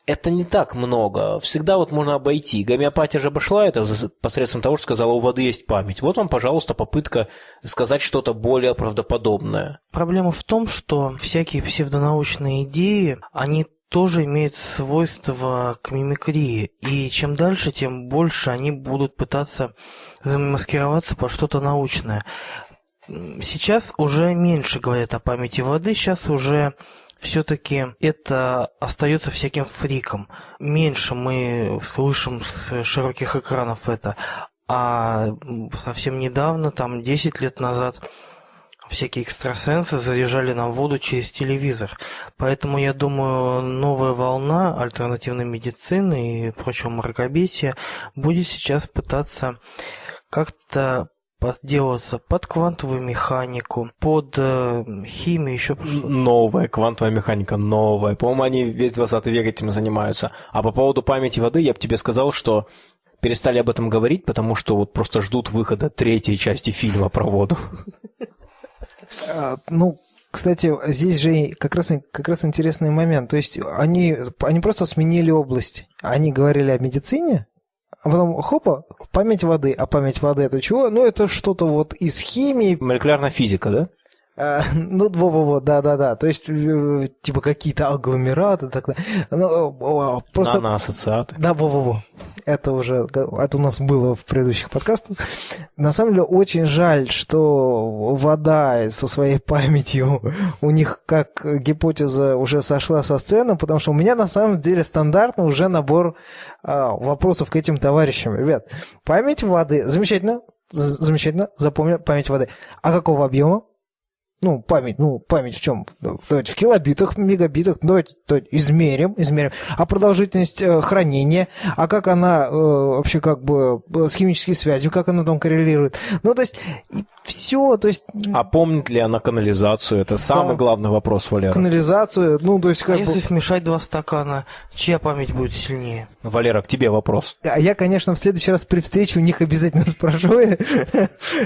это не так много. Всегда вот можно обойти. Гомеопатия же обошла это посредством того, что сказала, у воды есть память. Вот вам, пожалуйста, попытка сказать что-то более правдоподобное. Проблема в том, что всякие псевдонаучные идеи, они тоже имеют свойство к мимикрии. И чем дальше, тем больше они будут пытаться замаскироваться под что-то научное. Сейчас уже меньше говорят о памяти воды, сейчас уже все-таки это остается всяким фриком. Меньше мы слышим с широких экранов это. А совсем недавно, там 10 лет назад, всякие экстрасенсы заряжали нам воду через телевизор. Поэтому, я думаю, новая волна альтернативной медицины и прочего мракобесия будет сейчас пытаться как-то подделаться под квантовую механику, под э, химию, еще что Новая квантовая механика, новая. По-моему, они весь 20 век этим занимаются. А по поводу памяти воды я бы тебе сказал, что перестали об этом говорить, потому что вот просто ждут выхода третьей части фильма про воду. А, ну, кстати, здесь же как раз, как раз интересный момент. То есть они, они просто сменили область. Они говорили о медицине, а потом хопа, память воды. А память воды это чего? Ну, это что-то вот из химии. Молекулярная физика, да? А, ну, во-во-во, да-да-да. То есть, э, типа, какие-то агломераты, так далее. Ну, просто... Наноассоциаты. Да, во-во-во. Это уже, это у нас было в предыдущих подкастах. На самом деле, очень жаль, что вода со своей памятью у них как гипотеза уже сошла со сцены, потому что у меня на самом деле стандартно уже набор а, вопросов к этим товарищам. Ребят, память воды, замечательно, замечательно, запомню, память воды. А какого объема? Ну, память, ну, память в чем? Давайте в килобитах, мегабитах, давайте, давайте измерим, измерим. А продолжительность э, хранения, а как она э, вообще как бы с химической связью, как она там коррелирует. Ну, то есть, все, то есть... А помнит ли она канализацию? Это самый да. главный вопрос, Валера. Канализацию, ну, то есть... Как а бы... если смешать два стакана, чья память будет сильнее? Валера, к тебе вопрос. А я, конечно, в следующий раз при встрече у них обязательно <laughs> спрошу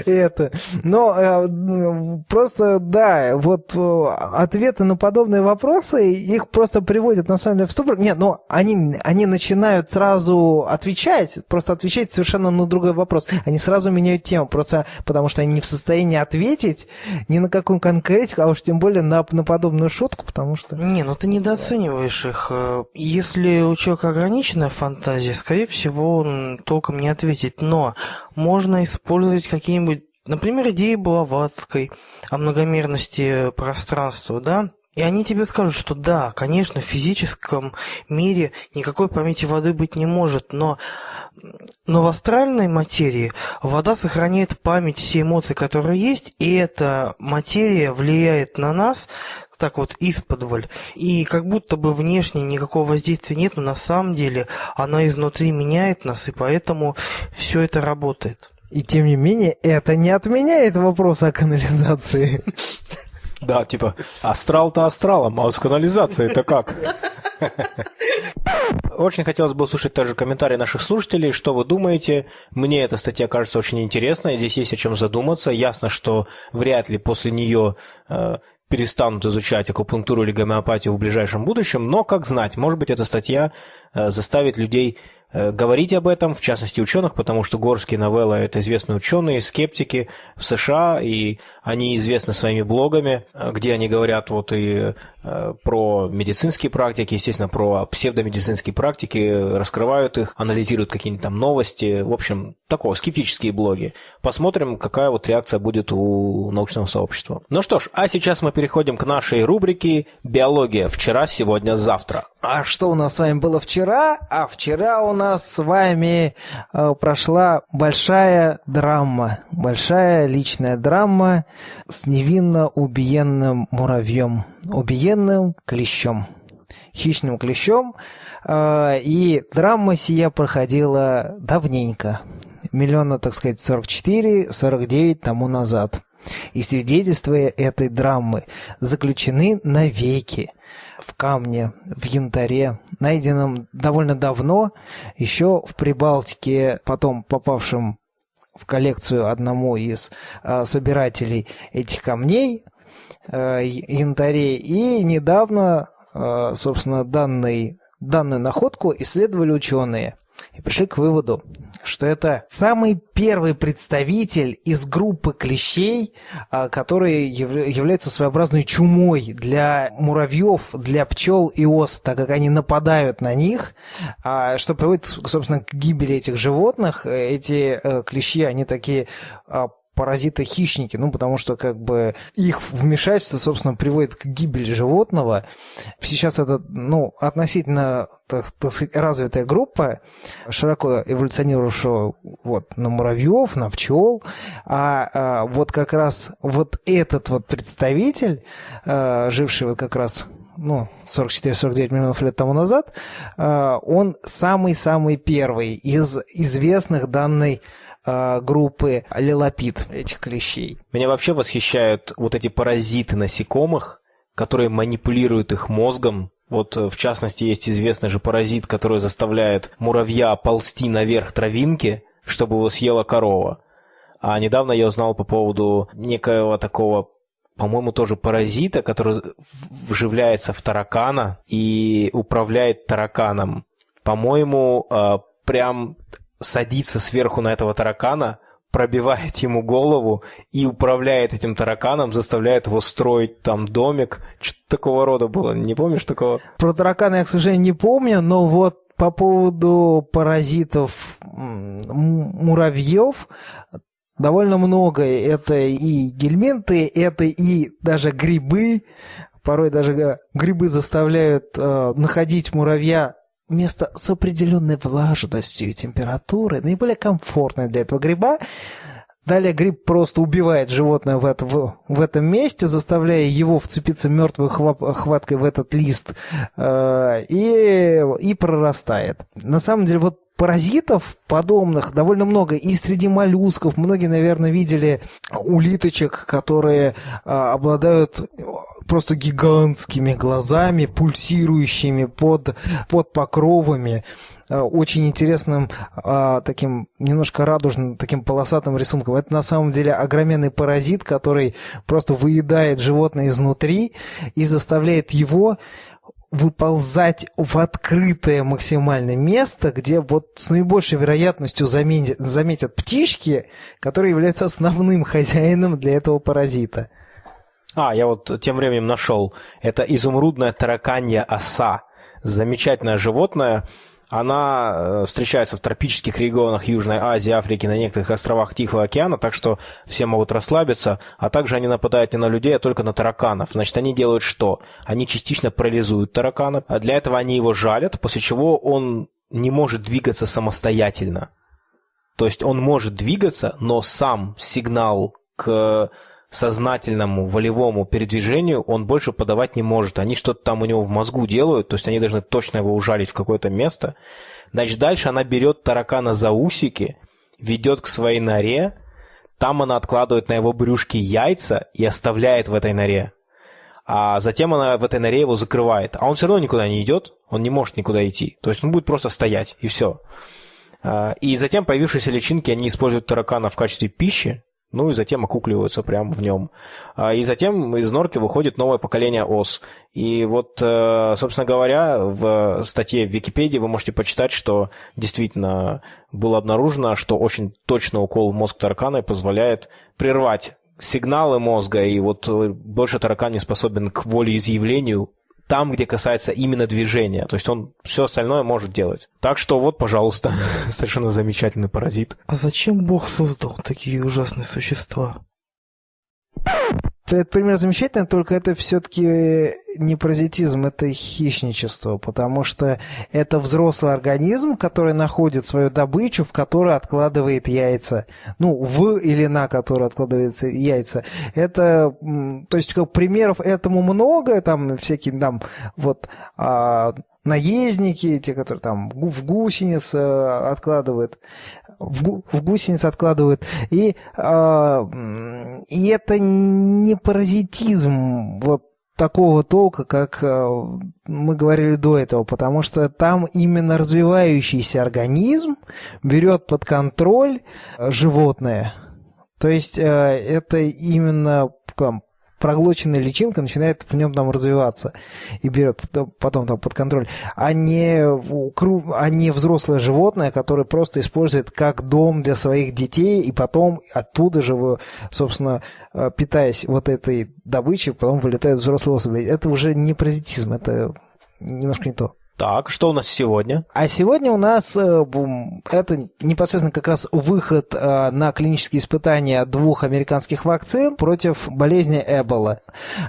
это. Но э, просто да, вот э, ответы на подобные вопросы, их просто приводят на самом деле в ступор. Нет, но они, они начинают сразу отвечать, просто отвечать совершенно на другой вопрос. Они сразу меняют тему, просто потому что они не в состоянии ответить ни на какую конкретику, а уж тем более на, на подобную шутку, потому что... Не, ну ты недооцениваешь их. Если у человека ограниченная фантазия, скорее всего, он толком не ответит. Но можно использовать какие-нибудь Например, идеи Блаватской о многомерности пространства, да? И они тебе скажут, что да, конечно, в физическом мире никакой памяти воды быть не может, но, но в астральной материи вода сохраняет память все эмоции, которые есть, и эта материя влияет на нас так вот исподволь. И как будто бы внешне никакого воздействия нет, но на самом деле она изнутри меняет нас, и поэтому все это работает. И тем не менее, это не отменяет вопрос о канализации. <laughs> Да, типа, астрал-то астралом, а с канализацией это как? <laughs> Очень хотелось бы услышать также комментарии наших слушателей, что вы думаете. Мне эта статья кажется очень интересной, здесь есть о чем задуматься. Ясно, что вряд ли после нее э, перестанут изучать акупунктуру или гомеопатию в ближайшем будущем, но, как знать, может быть, эта статья э, заставит людей Э, говорить об этом, в частности ученых, потому что Горские новеллы – это известные ученые, скептики в США, и они известны своими блогами, э, где они говорят вот и про медицинские практики, естественно, про псевдомедицинские практики, раскрывают их, анализируют какие-нибудь там новости, в общем, такого, скептические блоги. Посмотрим, какая вот реакция будет у научного сообщества. Ну что ж, а сейчас мы переходим к нашей рубрике «Биология. Вчера, сегодня, завтра». А что у нас с вами было вчера? А вчера у нас с вами э, прошла большая драма, большая личная драма с невинно убиенным муравьем, убиенным клещом, хищным клещом. Э, и драма сия проходила давненько, миллиона, так сказать, 44-49 тому назад. И свидетельства этой драмы заключены навеки в камне, в янтаре, найденном довольно давно, еще в Прибалтике, потом попавшем в коллекцию одному из э, собирателей этих камней, э, янтарей, и недавно, э, собственно, данный, данную находку исследовали ученые и пришли к выводу, что это самый первый представитель из группы клещей, а, который является своеобразной чумой для муравьев, для пчел и ос, так как они нападают на них, а, что приводит, собственно, к гибели этих животных. Эти э, клещи, они такие а, паразиты-хищники, ну, потому что, как бы, их вмешательство, собственно, приводит к гибели животного. Сейчас это, ну, относительно, так, так сказать, развитая группа, широко эволюционировавшая вот на муравьев, на пчел, а, а вот как раз вот этот вот представитель, а, живший вот как раз ну, 44-49 миллионов лет тому назад, а, он самый-самый первый из известных данной э, группы лилопит этих клещей. Меня вообще восхищают вот эти паразиты насекомых, которые манипулируют их мозгом. Вот, э, в частности, есть известный же паразит, который заставляет муравья ползти наверх травинки, чтобы его съела корова. А недавно я узнал по поводу некоего такого по-моему, тоже паразита, который вживляется в таракана и управляет тараканом. По-моему, э, прям садится сверху на этого таракана, пробивает ему голову и управляет этим тараканом, заставляет его строить там домик. Что-то такого рода было. Не помнишь такого? Про таракана я, к сожалению, не помню, но вот по поводу паразитов муравьев довольно много. Это и гельминты, это и даже грибы. Порой даже э, грибы заставляют э, находить муравья место с определенной влажностью и температурой, наиболее комфортное для этого гриба, Далее гриб просто убивает животное в, это, в, в этом месте, заставляя его вцепиться мертвой хваткой в этот лист э, и, и прорастает. На самом деле, вот паразитов подобных довольно много. И среди моллюсков многие, наверное, видели улиточек, которые а, обладают просто гигантскими глазами, пульсирующими под, под покровами а, очень интересным, а, таким немножко радужным, таким полосатым рисунком. Это на самом деле огроменный паразит, который просто выедает животное изнутри и заставляет его выползать в открытое максимальное место, где вот с наибольшей вероятностью заметят, заметят птички, которые являются основным <laughs> хозяином для этого паразита. А, я вот тем временем нашел. Это изумрудная тараканья оса. Замечательное животное, она э, встречается в тропических регионах Южной Азии, Африки, на некоторых островах Тихого океана, так что все могут расслабиться, а также они нападают не на людей, а только на тараканов. Значит, они делают что? Они частично парализуют таракана, а для этого они его жалят, после чего он не может двигаться самостоятельно. То есть он может двигаться, но сам сигнал к сознательному, волевому передвижению он больше подавать не может. Они что-то там у него в мозгу делают, то есть они должны точно его ужалить в какое-то место. Значит, дальше она берет таракана за усики, ведет к своей норе, там она откладывает на его брюшке яйца и оставляет в этой норе. А затем она в этой норе его закрывает. А он все равно никуда не идет, он не может никуда идти. То есть он будет просто стоять, и все. А, и затем появившиеся личинки, они используют таракана в качестве пищи, ну и затем окукливаются прямо в нем. А, и затем из норки выходит новое поколение ос. И вот, э, собственно говоря, в статье в Википедии вы можете почитать, что действительно было обнаружено, что очень точный укол в мозг таракана позволяет прервать сигналы мозга, и вот э, больше таракан не способен к волеизъявлению там, где касается именно движения. То есть он все остальное может делать. Так что вот, пожалуйста, <laughs> совершенно замечательный паразит. А зачем Бог создал такие ужасные существа? Этот пример замечательный, только это все-таки не паразитизм, это хищничество, потому что это взрослый организм, который находит свою добычу, в которой откладывает яйца. Ну, в или на которой откладывается яйца. Это, то есть, как примеров этому много, там всякие там вот а, наездники, те, которые там в гусениц э, откладывают в, в гусениц откладывают. И, э, и это не паразитизм вот такого толка, как э, мы говорили до этого, потому что там именно развивающийся организм берет под контроль животное. То есть э, это именно там, проглоченная личинка начинает в нем там развиваться и берет потом там под контроль, а не, а не взрослое животное, которое просто использует как дом для своих детей, и потом оттуда же, собственно, э, питаясь вот этой добычей, потом вылетают взрослые особи. Это уже не паразитизм, это немножко не то. Так, что у нас сегодня? А сегодня у нас э, это непосредственно как раз выход э, на клинические испытания двух американских вакцин против болезни Эбола,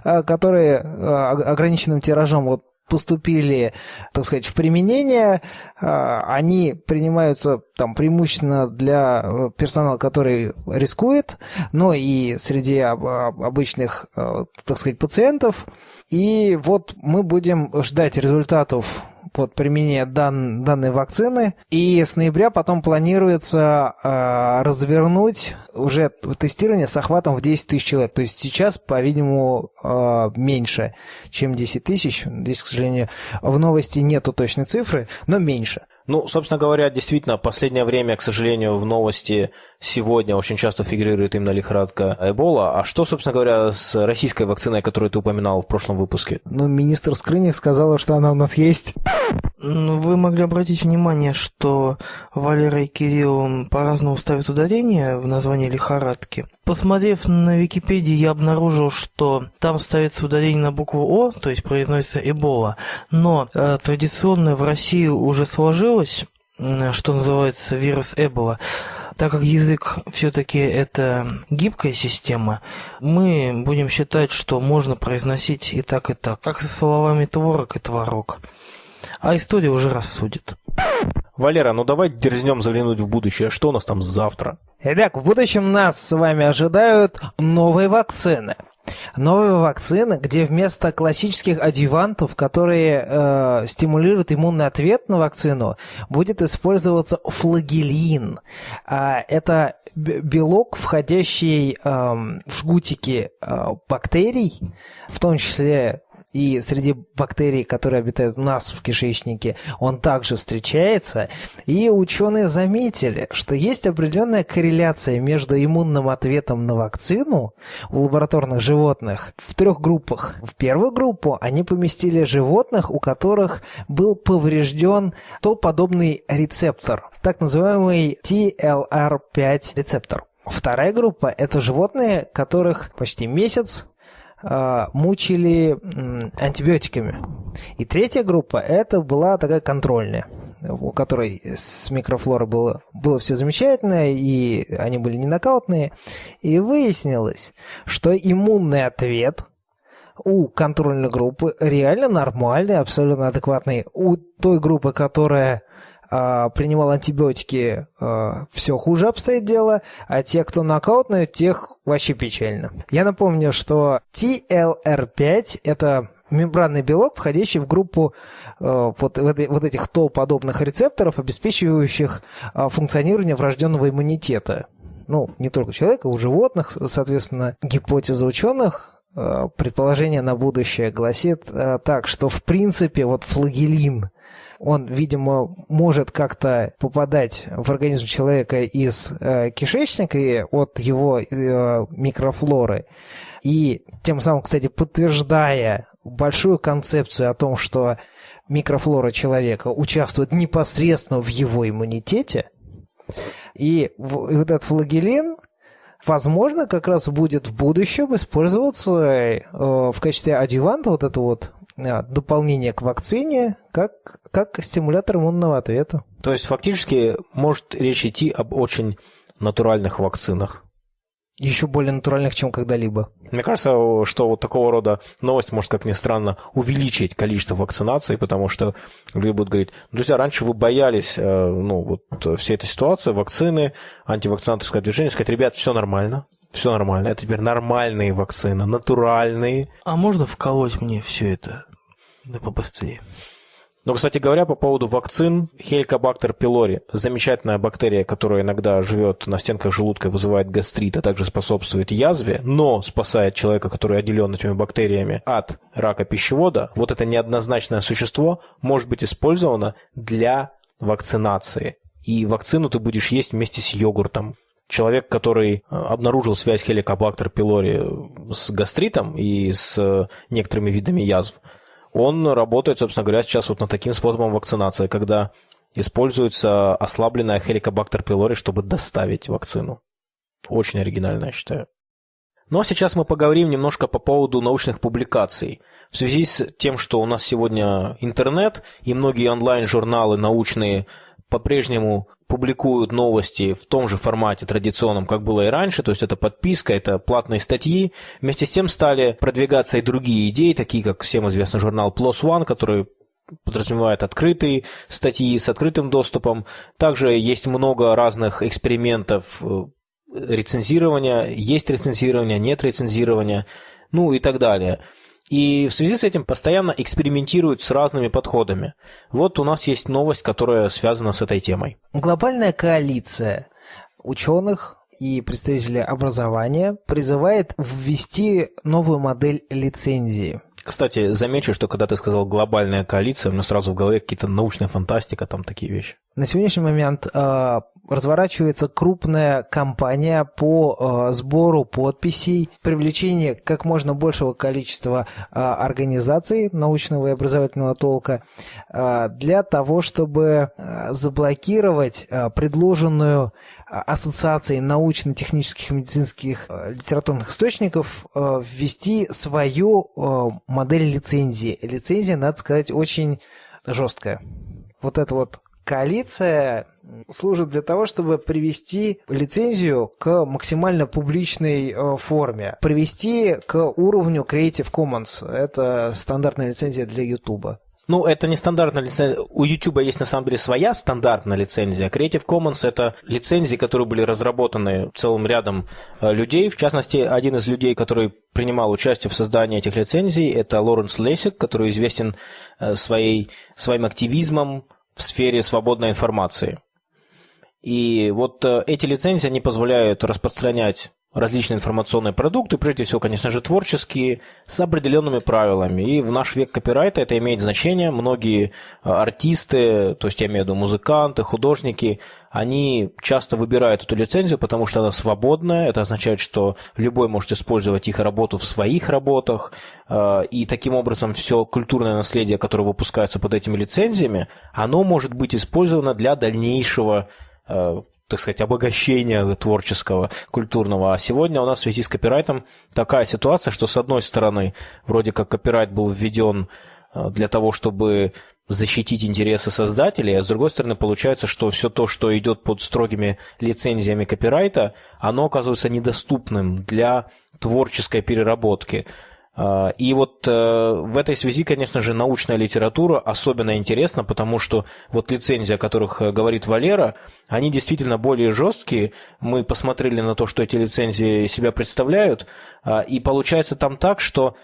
э, которые ограниченным тиражом вот поступили, так сказать, в применение, они принимаются там преимущественно для персонала, который рискует, но и среди обычных, так сказать, пациентов. И вот мы будем ждать результатов под применение дан, данной вакцины. И с ноября потом планируется э, развернуть уже тестирование с охватом в 10 тысяч человек. То есть сейчас, по-видимому, э, меньше, чем 10 тысяч. Здесь, к сожалению, в новости нету точной цифры, но меньше. Ну, собственно говоря, действительно, последнее время, к сожалению, в новости сегодня очень часто фигурирует именно лихорадка Эбола. А что, собственно говоря, с российской вакциной, которую ты упоминал в прошлом выпуске? Ну, министр Скрыник сказала, что она у нас есть. Ну, вы могли обратить внимание, что Валера и Кирилл по-разному ставят ударение в названии лихорадки. Посмотрев на Википедии, я обнаружил, что там ставится ударение на букву О, то есть произносится Эбола, но э, традиционно в России уже сложилось, что называется вирус Эбола. Так как язык все-таки это гибкая система, мы будем считать, что можно произносить и так, и так, как со словами творог и творог. А история уже рассудит. Валера, ну давай дерзнем заглянуть в будущее. Что у нас там завтра? Итак, в будущем нас с вами ожидают новые вакцины. Новые вакцины, где вместо классических адъювантов, которые э, стимулируют иммунный ответ на вакцину, будет использоваться флагелин. А, это белок, входящий э, в жгутики э, бактерий, в том числе и среди бактерий, которые обитают у нас в кишечнике, он также встречается. И ученые заметили, что есть определенная корреляция между иммунным ответом на вакцину у лабораторных животных в трех группах. В первую группу они поместили животных, у которых был поврежден толподобный рецептор, так называемый TLR5 рецептор. Вторая группа – это животные, которых почти месяц мучили антибиотиками. И третья группа, это была такая контрольная, у которой с микрофлорой было, было все замечательно, и они были не нокаутные. И выяснилось, что иммунный ответ у контрольной группы реально нормальный, абсолютно адекватный. У той группы, которая а, принимал антибиотики, а, все хуже обстоит дело, а те, кто нокаутные, тех вообще печально. Я напомню, что TLR5 – это мембранный белок, входящий в группу э, вот, вот этих тол-подобных рецепторов, обеспечивающих функционирование врожденного иммунитета. Ну, не только человека, у животных, соответственно, гипотеза ученых предположение на будущее гласит так, что в принципе вот флагелин он, видимо, может как-то попадать в организм человека из э, кишечника и от его э, микрофлоры. И тем самым, кстати, подтверждая большую концепцию о том, что микрофлора человека участвует непосредственно в его иммунитете, и вот этот флагелин, возможно, как раз будет в будущем использоваться э, в качестве адъюванта, вот это вот дополнение к вакцине как, как стимулятор иммунного ответа. То есть фактически может речь идти об очень натуральных вакцинах. Еще более натуральных, чем когда-либо. Мне кажется, что вот такого рода новость может, как ни странно, увеличить количество вакцинаций, потому что люди будут говорить, друзья, раньше вы боялись э, ну, вот всей этой ситуации, вакцины, антивакцинаторское движение, сказать, ребят, все нормально, все нормально. Это теперь нормальные вакцины, натуральные. А можно вколоть мне все это? Да побыстрее. Но, кстати говоря, по поводу вакцин, Helicobacter pylori – замечательная бактерия, которая иногда живет на стенках желудка и вызывает гастрит, а также способствует язве, но спасает человека, который отделен этими бактериями от рака пищевода. Вот это неоднозначное существо может быть использовано для вакцинации. И вакцину ты будешь есть вместе с йогуртом. Человек, который э, обнаружил связь Helicobacter pylori с гастритом и с некоторыми видами язв, он работает, собственно говоря, сейчас вот над таким способом вакцинации, когда используется ослабленная Helicobacter pylori, чтобы доставить вакцину. Очень оригинально, я считаю. Ну а сейчас мы поговорим немножко по поводу научных публикаций. В связи с тем, что у нас сегодня интернет и многие онлайн-журналы научные по-прежнему публикуют новости в том же формате традиционном, как было и раньше, то есть это подписка, это платные статьи. Вместе с тем стали продвигаться и другие идеи, такие как всем известный журнал PLOS ONE, который подразумевает открытые статьи с открытым доступом. Также есть много разных экспериментов э, рецензирования, есть рецензирование, нет рецензирования, ну и так далее. И в связи с этим постоянно экспериментируют с разными подходами. Вот у нас есть новость, которая связана с этой темой. Глобальная коалиция ученых и представителей образования призывает ввести новую модель лицензии. Кстати, замечу, что когда ты сказал глобальная коалиция, у меня сразу в голове какие-то научная фантастика, там такие вещи. На сегодняшний момент э, разворачивается крупная кампания по э, сбору подписей, привлечение как можно большего количества э, организаций научного и образовательного толка для того, чтобы заблокировать предложенную ассоциацией научно-технических и медицинских э, литературных источников э, ввести свою э, модель лицензии. Лицензия, надо сказать, очень жесткая. Вот это вот коалиция служит для того, чтобы привести лицензию к максимально публичной форме, привести к уровню Creative Commons. Это стандартная лицензия для YouTube. Ну, это не стандартная лицензия. У YouTube есть на самом деле своя стандартная лицензия. Creative Commons это лицензии, которые были разработаны целым рядом э, людей. В частности, один из людей, который принимал участие в создании этих лицензий, это Лоренс Лесик, который известен э, своей, своим активизмом в сфере свободной информации. И вот э, эти лицензии, они позволяют распространять различные информационные продукты, прежде всего, конечно же, творческие, с определенными правилами. И в наш век копирайта это имеет значение. Многие а, артисты, то есть я имею в виду музыканты, художники, они часто выбирают эту лицензию, потому что она свободная. Это означает, что любой может использовать их работу в своих работах. А, и таким образом все культурное наследие, которое выпускается под этими лицензиями, оно может быть использовано для дальнейшего а, так сказать, обогащения творческого, культурного. А сегодня у нас в связи с копирайтом такая ситуация, что с одной стороны, вроде как копирайт был введен э, для того, чтобы защитить интересы создателей, а с другой стороны получается, что все то, что идет под строгими лицензиями копирайта, оно оказывается недоступным для творческой переработки. А, и вот э, в этой связи, конечно же, научная литература особенно интересна, потому что вот лицензии, о которых э, говорит Валера, они действительно более жесткие. Мы посмотрели на то, что эти лицензии себя представляют, а, и получается там так, что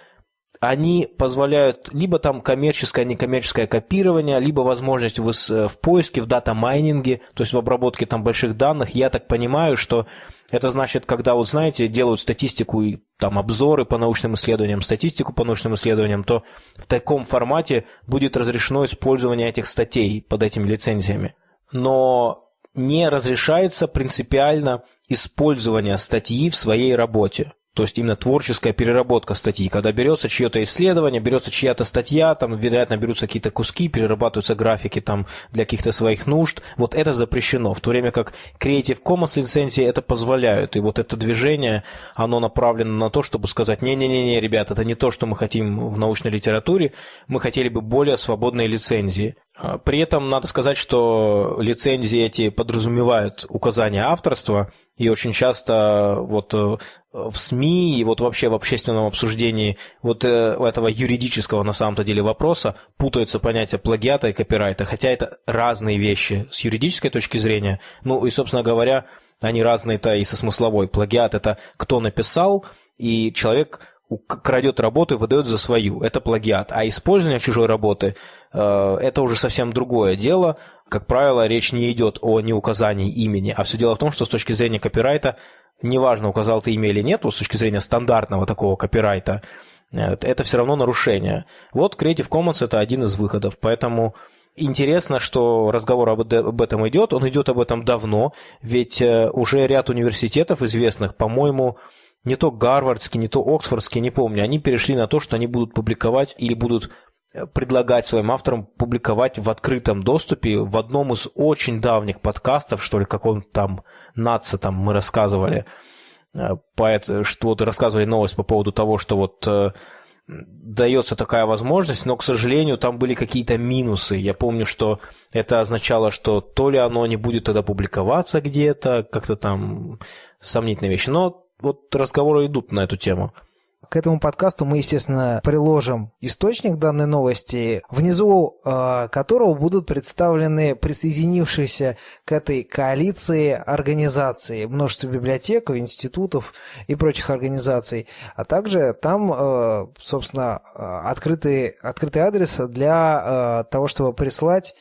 они позволяют либо там коммерческое, некоммерческое копирование, либо возможность в, э, в поиске, в дата-майнинге, то есть в обработке там больших данных. Я так понимаю, что это значит, когда, вот знаете, делают статистику и там обзоры по научным исследованиям, статистику по научным исследованиям, то в таком формате будет разрешено использование этих статей под этими лицензиями. Но не разрешается принципиально использование статьи в своей работе. То есть именно творческая переработка статьи, когда берется чье-то исследование, берется чья-то статья, там, вероятно, берутся какие-то куски, перерабатываются графики там для каких-то своих нужд. Вот это запрещено, в то время как Creative Commons лицензии это позволяют. И вот это движение, оно направлено на то, чтобы сказать, не-не-не, ребят, это не то, что мы хотим в научной литературе, мы хотели бы более свободные лицензии. А, при этом надо сказать, что лицензии эти подразумевают указание авторства, и очень часто вот э, в СМИ и вот вообще в общественном обсуждении вот э, этого юридического на самом-то деле вопроса путаются понятия плагиата и копирайта, хотя это разные вещи с юридической точки зрения. Ну и, собственно говоря, они разные-то и со смысловой. Плагиат – это кто написал, и человек крадет работу и выдает за свою. Это плагиат. А использование чужой работы э, – это уже совсем другое дело. Как правило, речь не идет о неуказании имени, а все дело в том, что с точки зрения копирайта, неважно, указал ты имя или нет, с точки зрения стандартного такого копирайта, э, это все равно нарушение. Вот Creative Commons – это один из выходов, поэтому Интересно, что разговор об этом идет. Он идет об этом давно, ведь э, уже ряд университетов известных, по-моему, не то Гарвардский, не то Оксфордский, не помню, они перешли на то, что они будут публиковать или будут предлагать своим авторам публиковать в открытом доступе в одном из очень давних подкастов, что ли, каком там НАЦа там мы рассказывали, э, поэт, что вот рассказывали новость по поводу того, что вот э, дается такая возможность, но, к сожалению, там были какие-то минусы. Я помню, что это означало, что то ли оно не будет тогда публиковаться где-то, как-то там сомнительные вещи. Но вот разговоры идут на эту тему. К этому подкасту мы, естественно, приложим источник данной новости, внизу э, которого будут представлены присоединившиеся к этой коалиции организации, множество библиотек, институтов и прочих организаций, а также там, э, собственно, э, открытый, открытый адрес для э, того, чтобы прислать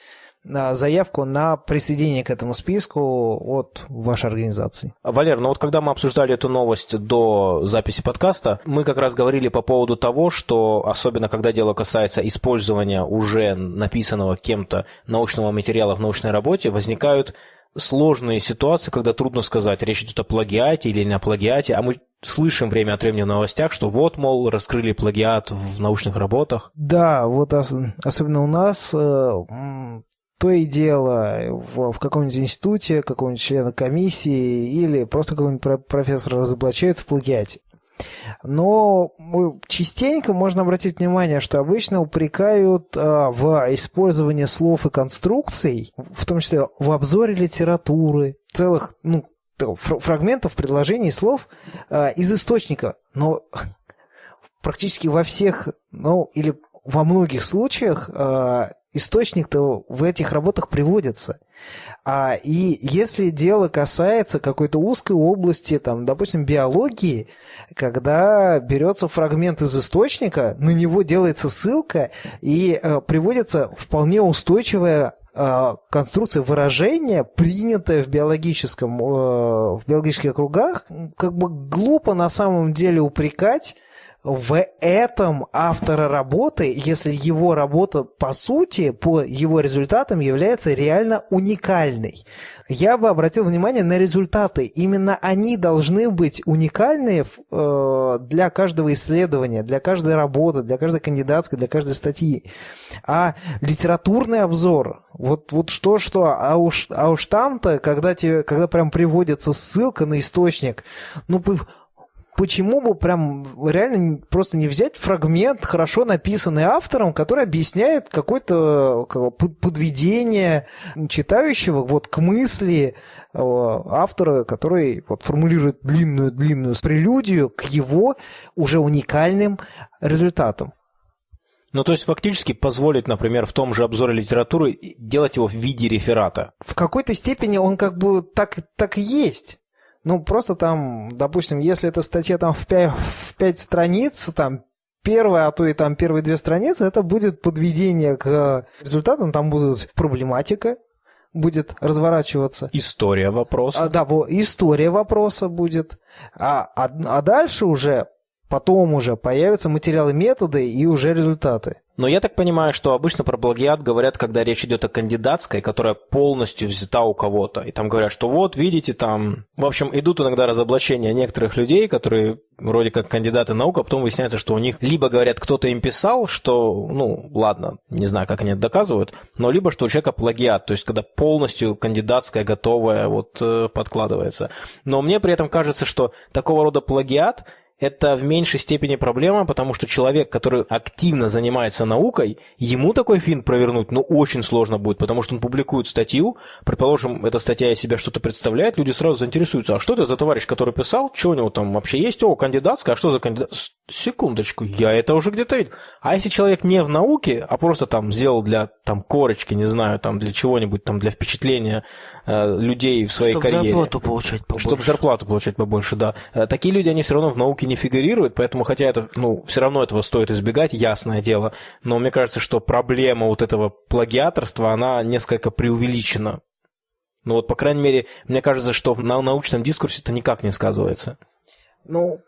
заявку на присоединение к этому списку от вашей организации. Валер, ну вот когда мы обсуждали эту новость до записи подкаста, мы как раз говорили по поводу того, что особенно когда дело касается использования уже написанного кем-то научного материала в научной работе, возникают сложные ситуации, когда трудно сказать, речь идет о плагиате или не о плагиате, а мы слышим время от времени в новостях, что вот, мол, раскрыли плагиат в научных работах. Да, вот особенно у нас э, то и дело в, в каком-нибудь институте, какого-нибудь члена комиссии или просто какого-нибудь профессора разоблачают в плагиате. Но частенько можно обратить внимание, что обычно упрекают а, в использовании слов и конструкций, в том числе в обзоре литературы, целых ну, фрагментов предложений слов а, из источника. Но <laughs> практически во всех, ну или во многих случаях э, источник-то в этих работах приводится. А, и если дело касается какой-то узкой области, там, допустим, биологии, когда берется фрагмент из источника, на него делается ссылка и э, приводится вполне устойчивая э, конструкция выражения, принятая в биологическом, э, в биологических кругах, как бы глупо на самом деле упрекать в этом автора работы, если его работа по сути, по его результатам является реально уникальной. Я бы обратил внимание на результаты. Именно они должны быть уникальны э, для каждого исследования, для каждой работы, для каждой кандидатской, для каждой статьи. А литературный обзор, вот, вот что-что, а уж, а уж там-то, когда, тебе, когда прям приводится ссылка на источник, ну, почему бы прям реально просто не взять фрагмент, хорошо написанный автором, который объясняет какое-то подведение читающего вот к мысли э, автора, который вот формулирует длинную-длинную прелюдию к его уже уникальным результатам. Ну, то есть фактически позволить, например, в том же обзоре литературы делать его в виде реферата. В какой-то степени он как бы так, так и есть. Ну, просто там, допустим, если эта статья там в 5, в 5 страниц, там первая, а то и там первые две страницы, это будет подведение к результатам, там будут проблематика, будет разворачиваться. История вопроса. А, да, вот, история вопроса будет. А, а, а дальше уже, потом уже появятся материалы, методы и уже результаты. Но я так понимаю, что обычно про плагиат говорят, когда речь идет о кандидатской, которая полностью взята у кого-то. И там говорят, что вот, видите, там... В общем, идут иногда разоблачения некоторых людей, которые вроде как кандидаты наук, а потом выясняется, что у них либо говорят, кто-то им писал, что, ну, ладно, не знаю, как они это доказывают, но либо что у человека плагиат, то есть когда полностью кандидатская готовая вот э, подкладывается. Но мне при этом кажется, что такого рода плагиат – это в меньшей степени проблема, потому что человек, который активно занимается наукой, ему такой финт провернуть, ну, очень сложно будет, потому что он публикует статью, предположим, эта статья из себя что-то представляет, люди сразу заинтересуются, а что это за товарищ, который писал, что у него там вообще есть, о, кандидатская, а что за кандидат? Секундочку, я это уже где-то видел. А если человек не в науке, а просто там сделал для там корочки, не знаю, там для чего-нибудь, там для впечатления э, людей в своей Чтобы карьере. Чтобы зарплату получать побольше. Чтобы зарплату получать побольше, да. Э, такие люди, они все равно в науке не фигурируют, поэтому, хотя это, ну, все равно этого стоит избегать, ясное дело, но мне кажется, что проблема вот этого плагиаторства, она несколько преувеличена. Ну вот, по крайней мере, мне кажется, что на научном дискурсе это никак не сказывается. Ну,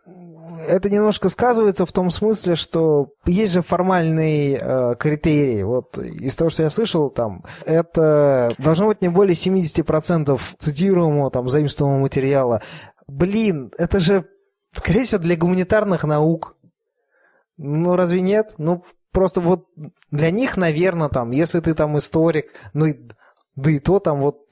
это немножко сказывается в том смысле, что есть же формальный э, критерий. Вот из того, что я слышал, там, это должно быть не более 70% цитируемого, там, заимствованного материала. Блин, это же Скорее всего, для гуманитарных наук. Ну, разве нет? Ну, просто вот для них, наверное, там, если ты там историк, ну, да и то там вот,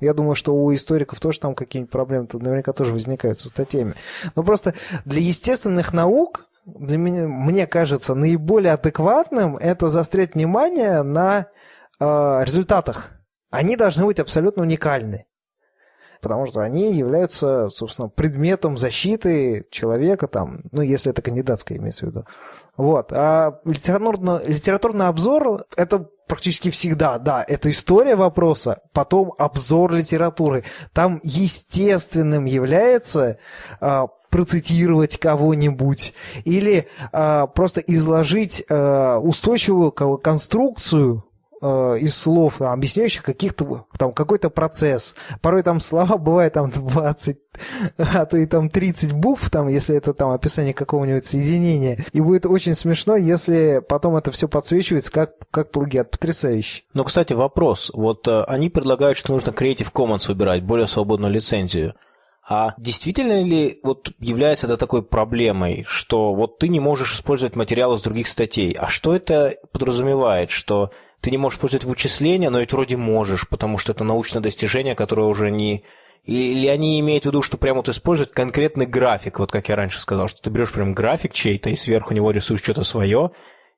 я думаю, что у историков тоже там какие-нибудь проблемы -то наверняка тоже возникают со статьями. Но просто для естественных наук, для меня, мне кажется, наиболее адекватным это заострять внимание на э, результатах. Они должны быть абсолютно уникальны потому что они являются, собственно, предметом защиты человека, там, ну, если это кандидатская имеется в виду. Вот. А литературный, литературный обзор – это практически всегда, да, это история вопроса, потом обзор литературы. Там естественным является а, процитировать кого-нибудь или а, просто изложить а, устойчивую конструкцию э, из слов, там, объясняющих каких-то, там, какой-то процесс. Порой там слова <laughs> бывают там 20, а то и там 30 букв, там, если это там описание какого-нибудь соединения. И будет очень смешно, если потом это все подсвечивается как, как плагиат. Потрясающе. Но, кстати, вопрос. Вот э, они предлагают, что нужно Creative Commons выбирать, более свободную лицензию. А действительно ли вот является это такой проблемой, что вот ты не можешь использовать материалы с других статей? А что это подразумевает? Что ты не можешь использовать вычисления, но ведь вроде можешь, потому что это научное достижение, которое уже не... Или они имеют в виду, что прямо вот использовать конкретный график, вот как я раньше сказал, что ты берешь прям график чей-то и сверху него рисуешь что-то свое,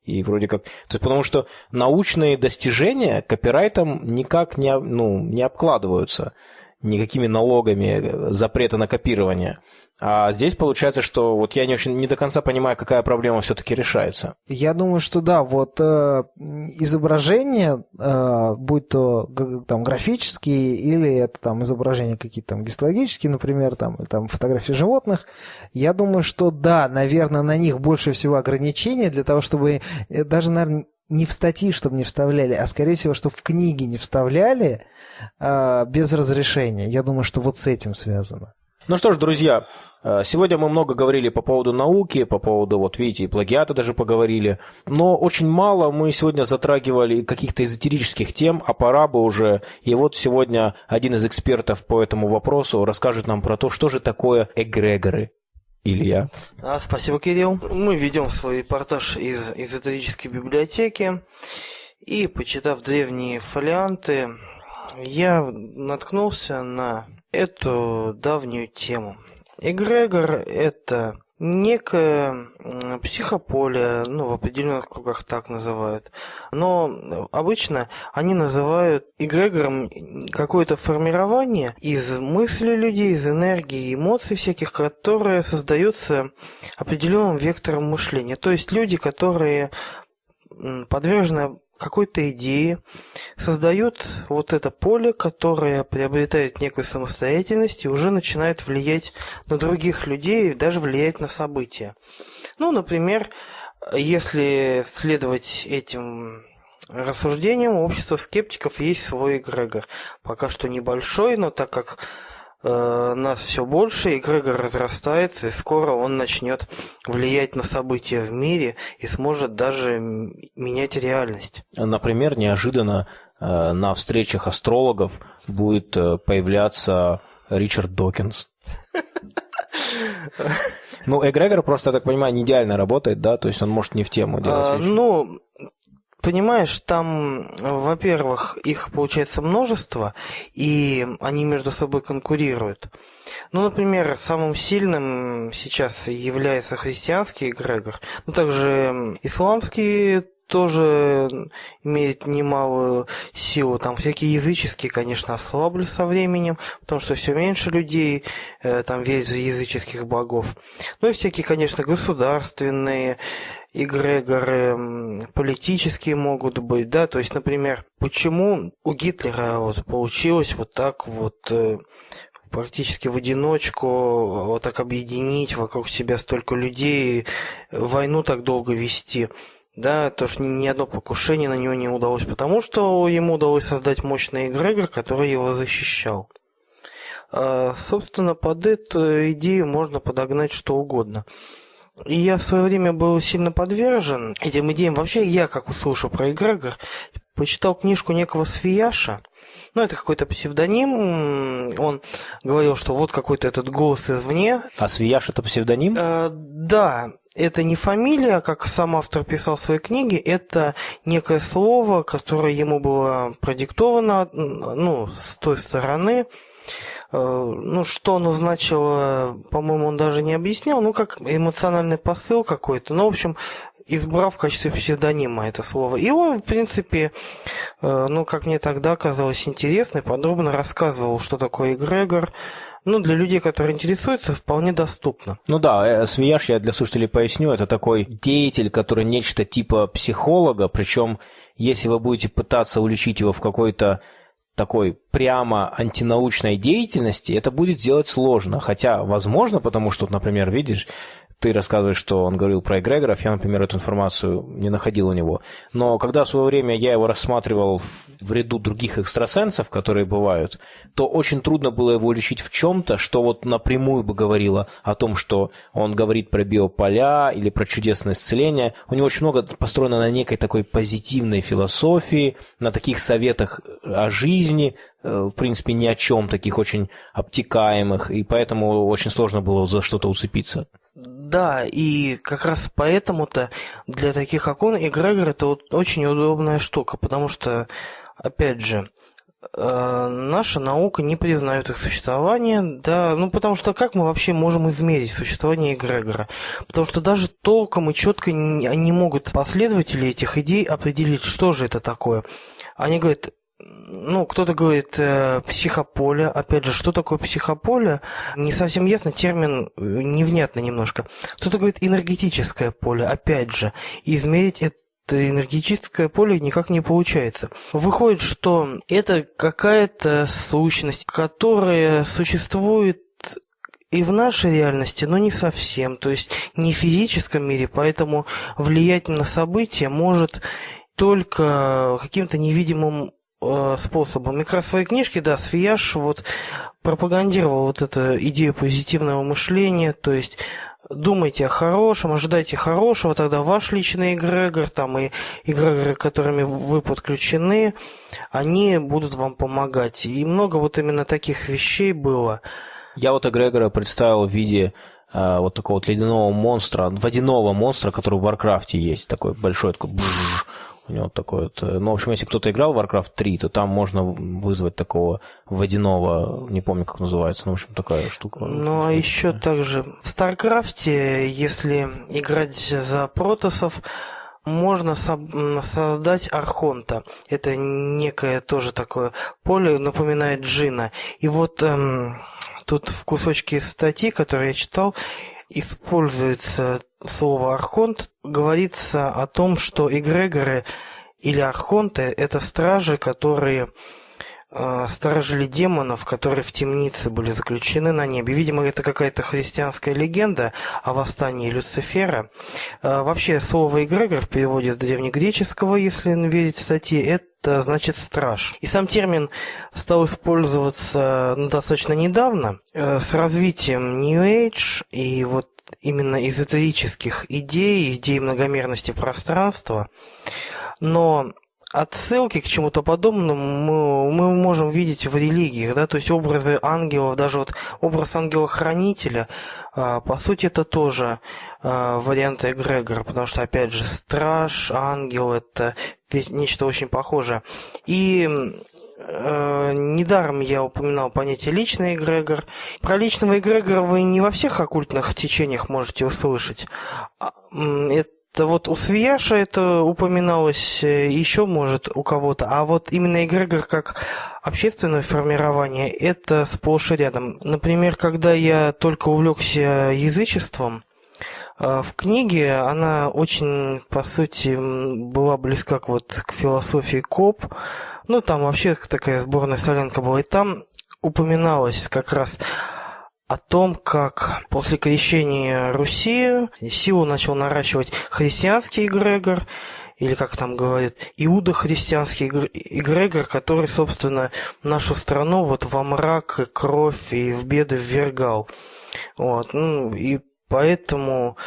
и вроде как... То есть потому что научные достижения копирайтом никак не, ну, не обкладываются. никакими налогами запрета на копирование. А здесь получается, что вот я не очень не до конца понимаю, какая проблема все-таки решается. Я думаю, что да, вот э, изображения, э, будь то там графические или это там изображения какие-то там гистологические, например, там, там фотографии животных, я думаю, что да, наверное, на них больше всего ограничений для того, чтобы э, даже, наверное, не в статьи, чтобы не вставляли, а скорее всего, чтобы в книги не вставляли э, без разрешения. Я думаю, что вот с этим связано. Ну что ж, друзья, сегодня мы много говорили по поводу науки, по поводу, вот видите, и плагиата даже поговорили, но очень мало мы сегодня затрагивали каких-то эзотерических тем, а пора бы уже. И вот сегодня один из экспертов по этому вопросу расскажет нам про то, что же такое эгрегоры. Илья. А, спасибо, Кирилл. Мы ведем свой репортаж из эзотерической библиотеки. И, почитав древние фолианты, я наткнулся на эту давнюю тему. Эгрегор – это некое психополе, ну, в определенных кругах так называют. Но обычно они называют эгрегором какое-то формирование из мыслей людей, из энергии, эмоций всяких, которые создаются определенным вектором мышления. То есть люди, которые подвержены какой-то идеи, создают вот это поле, которое приобретает некую самостоятельность и уже начинает влиять на других людей, даже влиять на события. Ну, например, если следовать этим рассуждениям, у общества скептиков есть свой эгрегор. Пока что небольшой, но так как нас все больше, эгрегор разрастается, и скоро он начнет влиять на события в мире и сможет даже менять реальность. Например, неожиданно э, на встречах астрологов будет э, появляться Ричард Докинс. <laughs> Ну, эгрегор просто, я так понимаю, не идеально работает, да? То есть он может не в тему делать а, вещи. Ну, Понимаешь, там, во-первых, их получается множество, и они между собой конкурируют. Ну, например, самым сильным сейчас является христианский эгрегор, ну, также исламский тоже имеет немалую силу. Там всякие языческие, конечно, ослабли со временем, потому что все меньше людей э, там верят в языческих богов. Ну и всякие, конечно, государственные эгрегоры политические могут быть, да, то есть, например, почему у Гитлера вот получилось вот так вот э, практически в одиночку вот так объединить вокруг себя столько людей, войну так долго вести. Да, то что ни одно покушение на него не удалось, потому что ему удалось создать мощный эгрегор, который его защищал. А, собственно, под эту идею можно подогнать что угодно. И я в свое время был сильно подвержен этим идеям. Вообще, я, как услышал про эгрегор, почитал книжку некого Свияша. Ну, это какой-то псевдоним. Он говорил, что вот какой-то этот голос извне. А Свияш это псевдоним? Э, да, это не фамилия, как сам автор писал в своей книге, это некое слово, которое ему было продиктовано, ну, с той стороны. Э, ну, что оно значило, по-моему, он даже не объяснял, ну, как эмоциональный посыл какой-то. Ну, в общем, избрав в качестве псевдонима это слово. И он, в принципе, э, ну, как мне тогда казалось интересно, и подробно рассказывал, что такое эгрегор, ну, для людей, которые интересуются, вполне доступно. Ну да, э, Свияж, я для слушателей поясню, это такой деятель, который нечто типа психолога, причем если вы будете пытаться уличить его в какой-то такой прямо антинаучной деятельности, это будет сделать сложно. Хотя, возможно, потому что, например, видишь, ты рассказываешь, что он говорил про эгрегоров, я, например, эту информацию не находил у него. Но когда в свое время я его рассматривал в ряду других экстрасенсов, которые бывают, то очень трудно было его лечить в чем-то, что вот напрямую бы говорило о том, что он говорит про биополя или про чудесное исцеление. У него очень много построено на некой такой позитивной философии, на таких советах о жизни, э, в принципе, ни о чем, таких очень обтекаемых, и поэтому очень сложно было за что-то уцепиться. Да, и как раз поэтому-то для таких окон эгрегор это вот очень удобная штука, потому что, опять же, э, наша наука не признает их существование, да, ну потому что как мы вообще можем измерить существование эгрегора? Потому что даже толком и четко не, не могут последователи этих идей определить, что же это такое. Они говорят, ну, кто-то говорит э, психополе. Опять же, что такое психополе? Не совсем ясно, термин э, невнятно немножко. Кто-то говорит энергетическое поле. Опять же, измерить это энергетическое поле никак не получается. Выходит, что это какая-то сущность, которая существует и в нашей реальности, но не совсем, то есть не в физическом мире, поэтому влиять на события может только каким-то невидимым способом. И как раз в своей книжке, да, Свияж вот пропагандировал вот эту идею позитивного мышления, то есть думайте о хорошем, ожидайте хорошего, тогда ваш личный эгрегор, там и эгрегоры, которыми вы подключены, они будут вам помогать. И много вот именно таких вещей было. Я вот эгрегора представил в виде э, вот такого вот ледяного монстра, водяного монстра, который в Warcraft е есть, такой большой, такой бжж, у него такой вот... Э, ну, в общем, если кто-то играл в Warcraft 3, то там можно вызвать такого водяного, не помню, как называется, ну, в общем, такая штука. Ну, а еще также в StarCraft, если играть за протосов, можно со- создать архонта. Это некое тоже такое поле, напоминает джина. И вот эм, тут в кусочке статьи, которые я читал, используется слово «архонт», говорится о том, что эгрегоры или архонты – это стражи, которые сторожили демонов, которые в темнице были заключены на небе. Видимо, это какая-то христианская легенда о восстании Люцифера. Э, вообще, слово «эгрегор» в переводе с древнегреческого, если верить статье, это значит страж. И сам термин стал использоваться ну, достаточно недавно. Э, с развитием New Age и вот именно эзотерических идей, идей многомерности пространства, но отсылки к чему-то подобному мы, мы можем видеть в религиях, да, то есть образы ангелов, даже вот образ ангела-хранителя, а, по сути, это тоже а, вариант эгрегора, потому что, опять же, страж, ангел – это нечто очень похожее. И Э, недаром я упоминал понятие личный эгрегор. Про личного эгрегора вы не во всех оккультных течениях можете услышать. А, это вот у Свияша это упоминалось, э, еще может у кого-то, а вот именно эгрегор как общественное формирование, это сплошь и рядом. Например, когда я только увлекся язычеством, э, в книге она очень, по сути, была близка к, вот, к философии Коп, ну, там вообще такая сборная солянка была. И там упоминалось как раз о том, как после крещения Руси силу начал наращивать христианский эгрегор, или как там говорят, иудо-христианский эгрегор, который, собственно, нашу страну вот во мрак, и кровь и в беды ввергал. Вот, ну, и Поэтому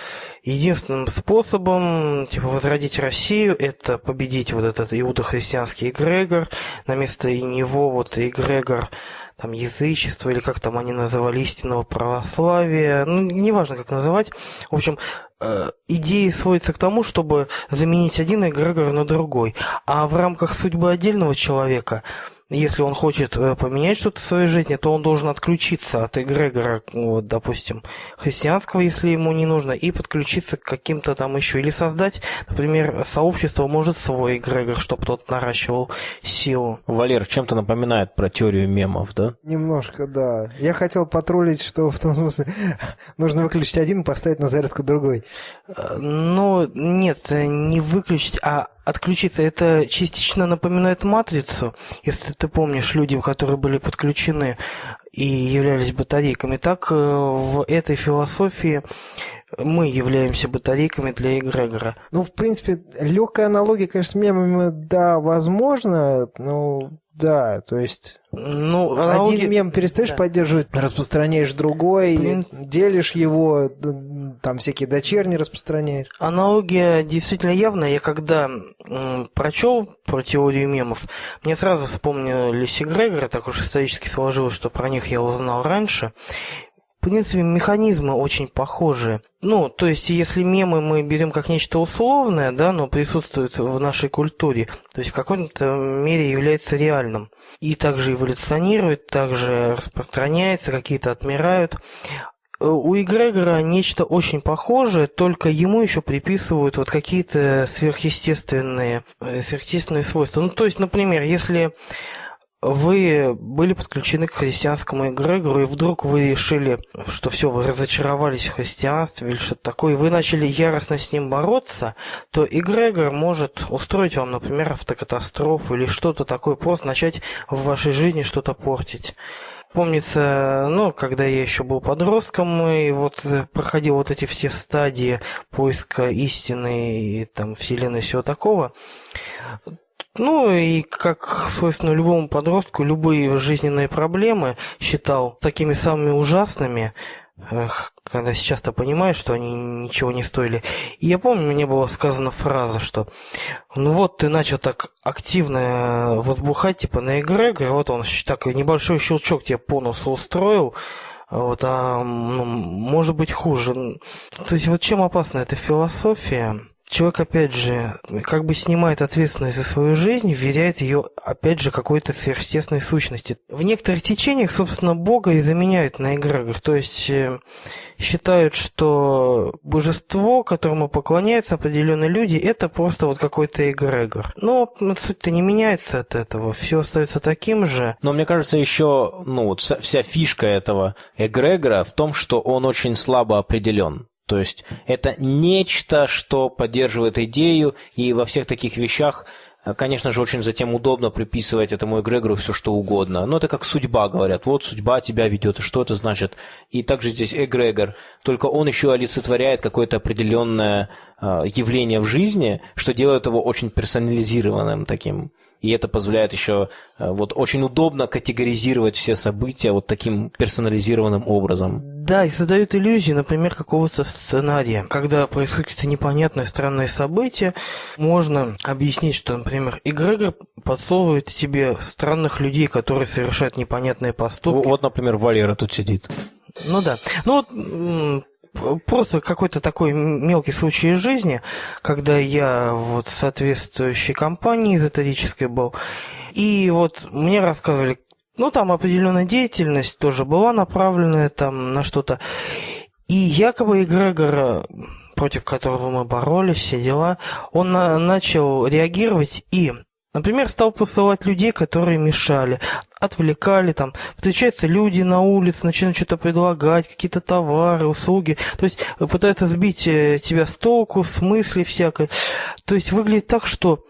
единственным способом типа, возродить Россию – это победить вот этот иудохристианский эгрегор, на место него вот эгрегор там, язычества, или как там они называли, истинного православия, ну, неважно, как называть. В общем, э, идея сводится к тому, чтобы заменить один эгрегор на другой. А в рамках судьбы отдельного человека – если он хочет э, поменять что-то в своей жизни, то он должен отключиться от эгрегора, вот, допустим, христианского, если ему не нужно, и подключиться к каким-то там еще. Или создать, например, сообщество может свой эгрегор, чтобы тот наращивал силу. Валер, чем-то напоминает про теорию мемов, да? Немножко, да. Я хотел потроллить, что в том смысле <laughs> нужно выключить один и поставить на зарядку другой. Э, ну, нет, не выключить, а отключиться. Это частично напоминает матрицу, если ты помнишь, люди, которые были подключены и являлись батарейками. Так э, в этой философии мы являемся батарейками для эгрегора. Ну, в принципе, легкая аналогия, конечно, с мемами, да, возможно, но да, то есть ну, аналоги... один мем перестаешь да. поддерживать, распространяешь другой, Блин. делишь его, там всякие дочерние распространяешь. Аналогия действительно явная. Я когда м, прочел про теорию мемов, мне сразу вспомнились эгрегоры, так уж исторически сложилось, что про них я узнал раньше принципе, механизмы очень похожи. Ну, то есть, если мемы мы берем как нечто условное, да, но присутствует в нашей культуре, то есть в какой-то мере является реальным. И также эволюционирует, также распространяется, какие-то отмирают. э, у эгрегора нечто очень похожее, только ему еще приписывают вот какие-то сверхъестественные, э, сверхъестественные свойства. Ну, то есть, например, если вы были подключены к христианскому эгрегору, и вдруг вы решили, что все, вы разочаровались в христианстве или что-то такое, и вы начали яростно с ним бороться, то эгрегор может устроить вам, например, автокатастрофу или что-то такое, просто начать в вашей жизни что-то портить. Помнится, ну, когда я еще был подростком, и вот проходил вот эти все стадии поиска истины и там вселенной всего такого, ну и как свойственно любому подростку, любые жизненные проблемы считал такими самыми ужасными, когда сейчас то понимаешь, что они ничего не стоили. И я помню, мне была сказана фраза, что ну вот ты начал так активно возбухать типа на эгрегор, вот он так небольшой щелчок тебе по носу устроил, вот, а ну, может быть хуже. То есть вот чем опасна эта философия? Человек, опять же, как бы снимает ответственность за свою жизнь, вверяет ее, опять же, какой-то сверхъестественной сущности. В некоторых течениях, собственно, Бога и заменяют на эгрегор. То есть э, считают, что божество, которому поклоняются определенные люди, это просто вот какой-то эгрегор. Но суть-то не меняется от этого, все остается таким же. Но мне кажется, еще ну, вот вся фишка этого эгрегора в том, что он очень слабо определен. То есть это нечто, что поддерживает идею, и во всех таких вещах, э, конечно же, очень затем удобно приписывать этому эгрегору все, что угодно. Но это как судьба, говорят. Вот судьба тебя ведет, и что это значит? И также здесь эгрегор, только он еще олицетворяет какое-то определенное э, явление в жизни, что делает его очень персонализированным таким и это позволяет еще э, вот очень удобно категоризировать все события вот таким персонализированным образом. Да, и создают иллюзии, например, какого-то сценария. Когда происходит какие-то непонятные странные события, можно объяснить, что, например, эгрегор подсовывает тебе странных людей, которые совершают непонятные поступки. Вот, например, Валера тут сидит. Ну да. Ну вот просто какой-то такой мелкий случай из жизни, когда я вот в соответствующей компании эзотерической был, и вот мне рассказывали, ну, там определенная деятельность тоже была направленная там на что-то, и якобы эгрегор, против которого мы боролись, все дела, он на начал реагировать и Например, стал посылать людей, которые мешали, отвлекали, там, встречаются люди на улице, начинают что-то предлагать, какие-то товары, услуги, то есть э, пытаются сбить э, тебя с толку, с мысли всякой. То есть выглядит так, что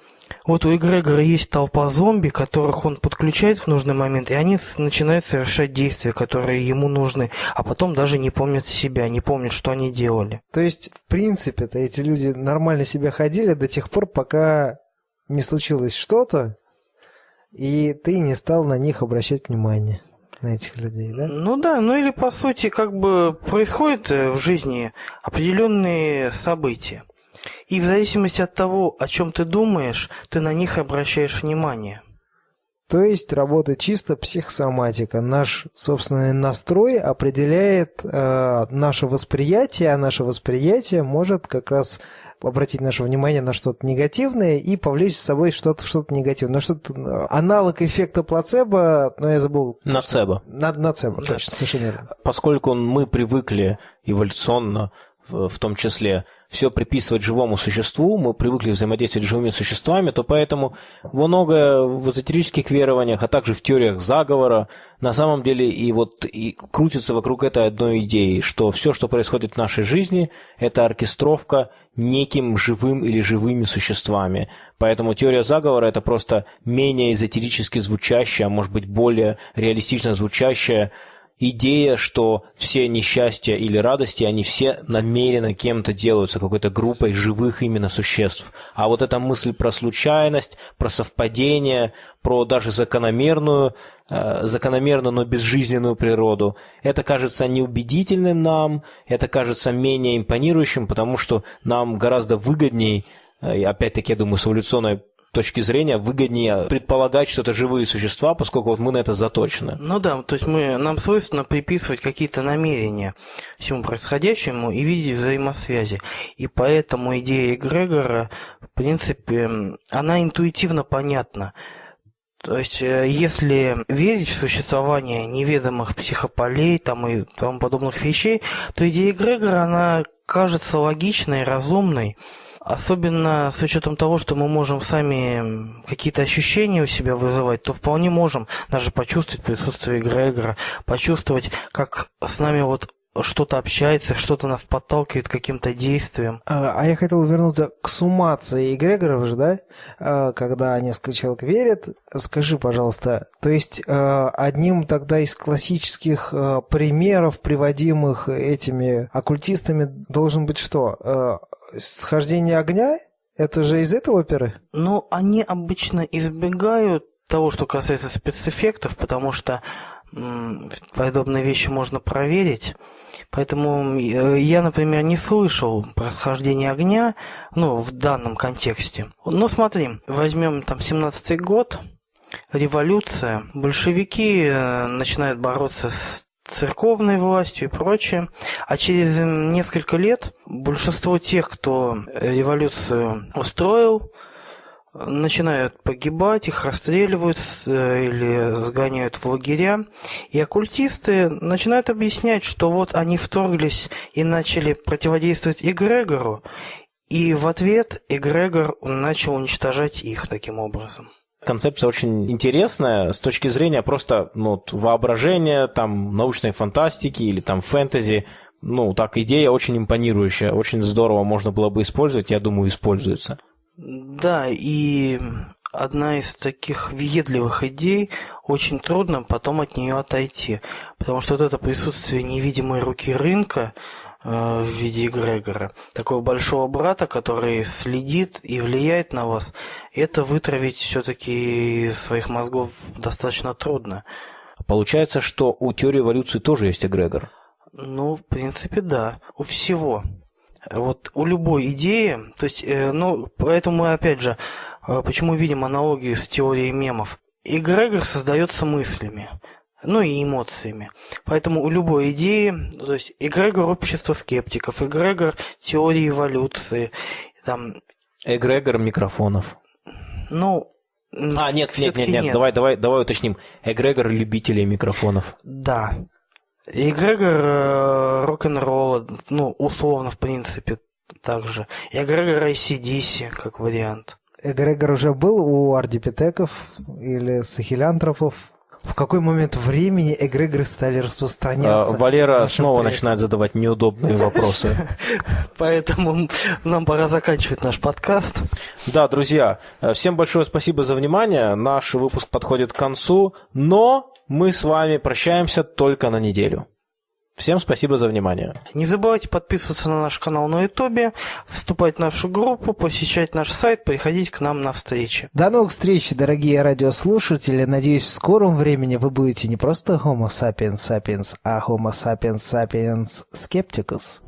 вот у эгрегора есть толпа зомби, которых он подключает в нужный момент, и они начинают совершать действия, которые ему нужны, а потом даже не помнят себя, не помнят, что они делали. То есть, в принципе-то эти люди нормально себя ходили до тех пор, пока не случилось что-то, и ты не стал на них обращать внимание, на этих людей, да? Ну да, ну или по сути как бы происходят э, в жизни определенные события. И в зависимости от того, о чем ты думаешь, ты на них обращаешь внимание. То есть работает чисто психосоматика. Наш собственный настрой определяет э, наше восприятие, а наше восприятие может как раз обратить наше внимание на что-то негативное и повлечь с собой что-то что негативное. Но что-то аналог эффекта плацебо, но я забыл. Нацебо. На, нацебо, да. точно, совершенно верно. Поскольку мы привыкли эволюционно, в, том числе, все приписывать живому существу, мы привыкли взаимодействовать с живыми существами, то поэтому многое в эзотерических верованиях, а также в теориях заговора, на самом деле и вот и крутится вокруг этой одной идеи, что все, что происходит в нашей жизни, это оркестровка неким живым или живыми существами. Поэтому теория заговора – это просто менее эзотерически звучащая, а может быть более реалистично звучащая идея, что все несчастья или радости, они все намеренно кем-то делаются, какой-то группой живых именно существ. А вот эта мысль про случайность, про совпадение, про даже закономерную, э, закономерную, но безжизненную природу, это кажется неубедительным нам, это кажется менее импонирующим, потому что нам гораздо выгодней, э, опять-таки, я думаю, с эволюционной точки зрения выгоднее предполагать, что это живые существа, поскольку вот мы на это заточены. Ну да, то есть мы, нам свойственно приписывать какие-то намерения всему происходящему и видеть взаимосвязи. И поэтому идея эгрегора, в принципе, она интуитивно понятна. То есть, э, если верить в существование неведомых психополей там и тому подобных вещей, то идея Грегора, она кажется логичной, разумной. Особенно с учетом того, что мы можем сами какие-то ощущения у себя вызывать, то вполне можем даже почувствовать присутствие Грегора, почувствовать, как с нами вот что-то общается, что-то нас подталкивает к каким-то действиям. А, а я хотел вернуться к суммации эгрегоров же, да? А, когда несколько человек верят. Скажи, пожалуйста, то есть а, одним тогда из классических примеров, приводимых этими оккультистами, должен быть что? Схождение огня? Это же из этой оперы? Ну, они обычно избегают того, что касается спецэффектов, потому что подобные вещи можно проверить. Поэтому э, я, например, не слышал про схождение огня, ну, в данном контексте. Но смотри, возьмем там 17-й год, революция, большевики э, начинают бороться с церковной властью и прочее. А через несколько лет большинство тех, кто революцию устроил, начинают погибать, их расстреливают э, или сгоняют в лагеря. И оккультисты начинают объяснять, что вот они вторглись и начали противодействовать Эгрегору, и в ответ Эгрегор начал уничтожать их таким образом. Концепция очень интересная с точки зрения просто ну, воображения, там, научной фантастики или там фэнтези. Ну, так, идея очень импонирующая, очень здорово можно было бы использовать, я думаю, используется. Да, и одна из таких въедливых идей, очень трудно потом от нее отойти, потому что вот это присутствие невидимой руки рынка э, в виде эгрегора, такого большого брата, который следит и влияет на вас, это вытравить все-таки из своих мозгов достаточно трудно. Получается, что у теории эволюции тоже есть эгрегор? Ну, в принципе, да. У всего. Вот у любой идеи, то есть, э, ну, поэтому мы опять же, э, почему видим аналогию с теорией мемов. Эгрегор создается мыслями, ну и эмоциями. Поэтому у любой идеи, то есть эгрегор общества скептиков, эгрегор теории эволюции, там... Эгрегор микрофонов. Ну, а, нет, нет, нет, нет, нет, давай, давай, давай уточним. Эгрегор любителей микрофонов. Да. Эгрегор э, рок-н-ролла, ну, условно, в принципе, также. Эгрегор ICDC, как вариант. Эгрегор уже был у ардипитеков или сахилянтропов? В какой момент времени эгрегоры стали распространяться? А, Валера снова начинает задавать неудобные вопросы. <laughs> Поэтому нам пора заканчивать наш подкаст. Да, друзья, э, всем большое спасибо за внимание. Наш выпуск подходит к концу, но мы с вами прощаемся только на неделю. Всем спасибо за внимание. Не забывайте подписываться на наш канал на Ютубе, вступать в нашу группу, посещать наш сайт, приходить к нам на встречи. До новых встреч, дорогие радиослушатели. Надеюсь, в скором времени вы будете не просто Homo sapiens sapiens, а Homo sapiens sapiens skepticus.